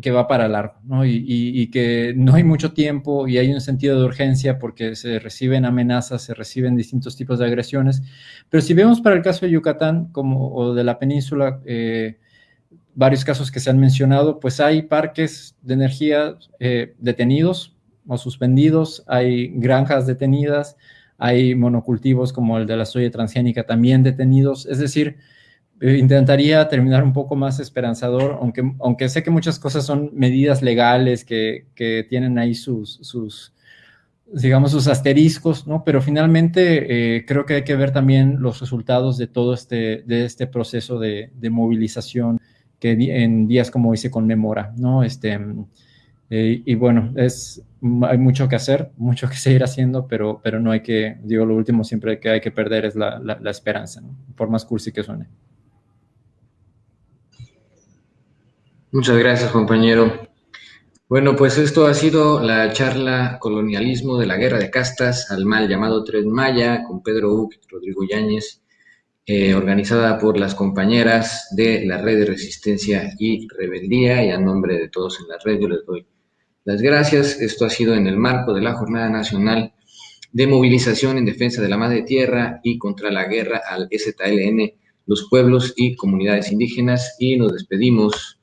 que va para largo, ¿no? Y, que no hay mucho tiempo y hay un sentido de urgencia porque se reciben amenazas, se reciben distintos tipos de agresiones. Pero si vemos para el caso de Yucatán como, o de la península, eh, varios casos que se han mencionado, pues hay parques de energía eh, detenidos o suspendidos, hay granjas detenidas, hay monocultivos como el de la soya transgénica también detenidos, es decir, intentaría terminar un poco más esperanzador, aunque, aunque sé que muchas cosas son medidas legales que, que tienen ahí sus, sus, digamos, sus asteriscos, ¿no? Pero finalmente eh, creo que hay que ver también los resultados de todo este, de este proceso de, movilización que en días como hoy se conmemora, ¿no? Este, eh, y bueno, es, hay mucho que hacer, mucho que seguir haciendo, pero, pero no hay que, digo, lo último siempre que hay que perder es la, la, la esperanza, ¿no? Por más cursi que suene. Muchas gracias, compañero. Bueno, pues esto ha sido la charla Colonialismo de la Guerra de Castas al mal llamado Tren Maya con Pedro Uc y Rodrigo Yáñez, eh, organizada por las compañeras de la Red de Resistencia y Rebeldía y a nombre de todos en la red yo les doy las gracias. Esto ha sido en el marco de la Jornada Nacional de Movilización en Defensa de la Madre Tierra y contra la Guerra al STLN, los pueblos y comunidades indígenas y nos despedimos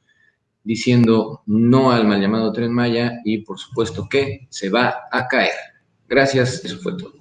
diciendo no al mal llamado Tren Maya y por supuesto que se va a caer. Gracias, eso fue todo.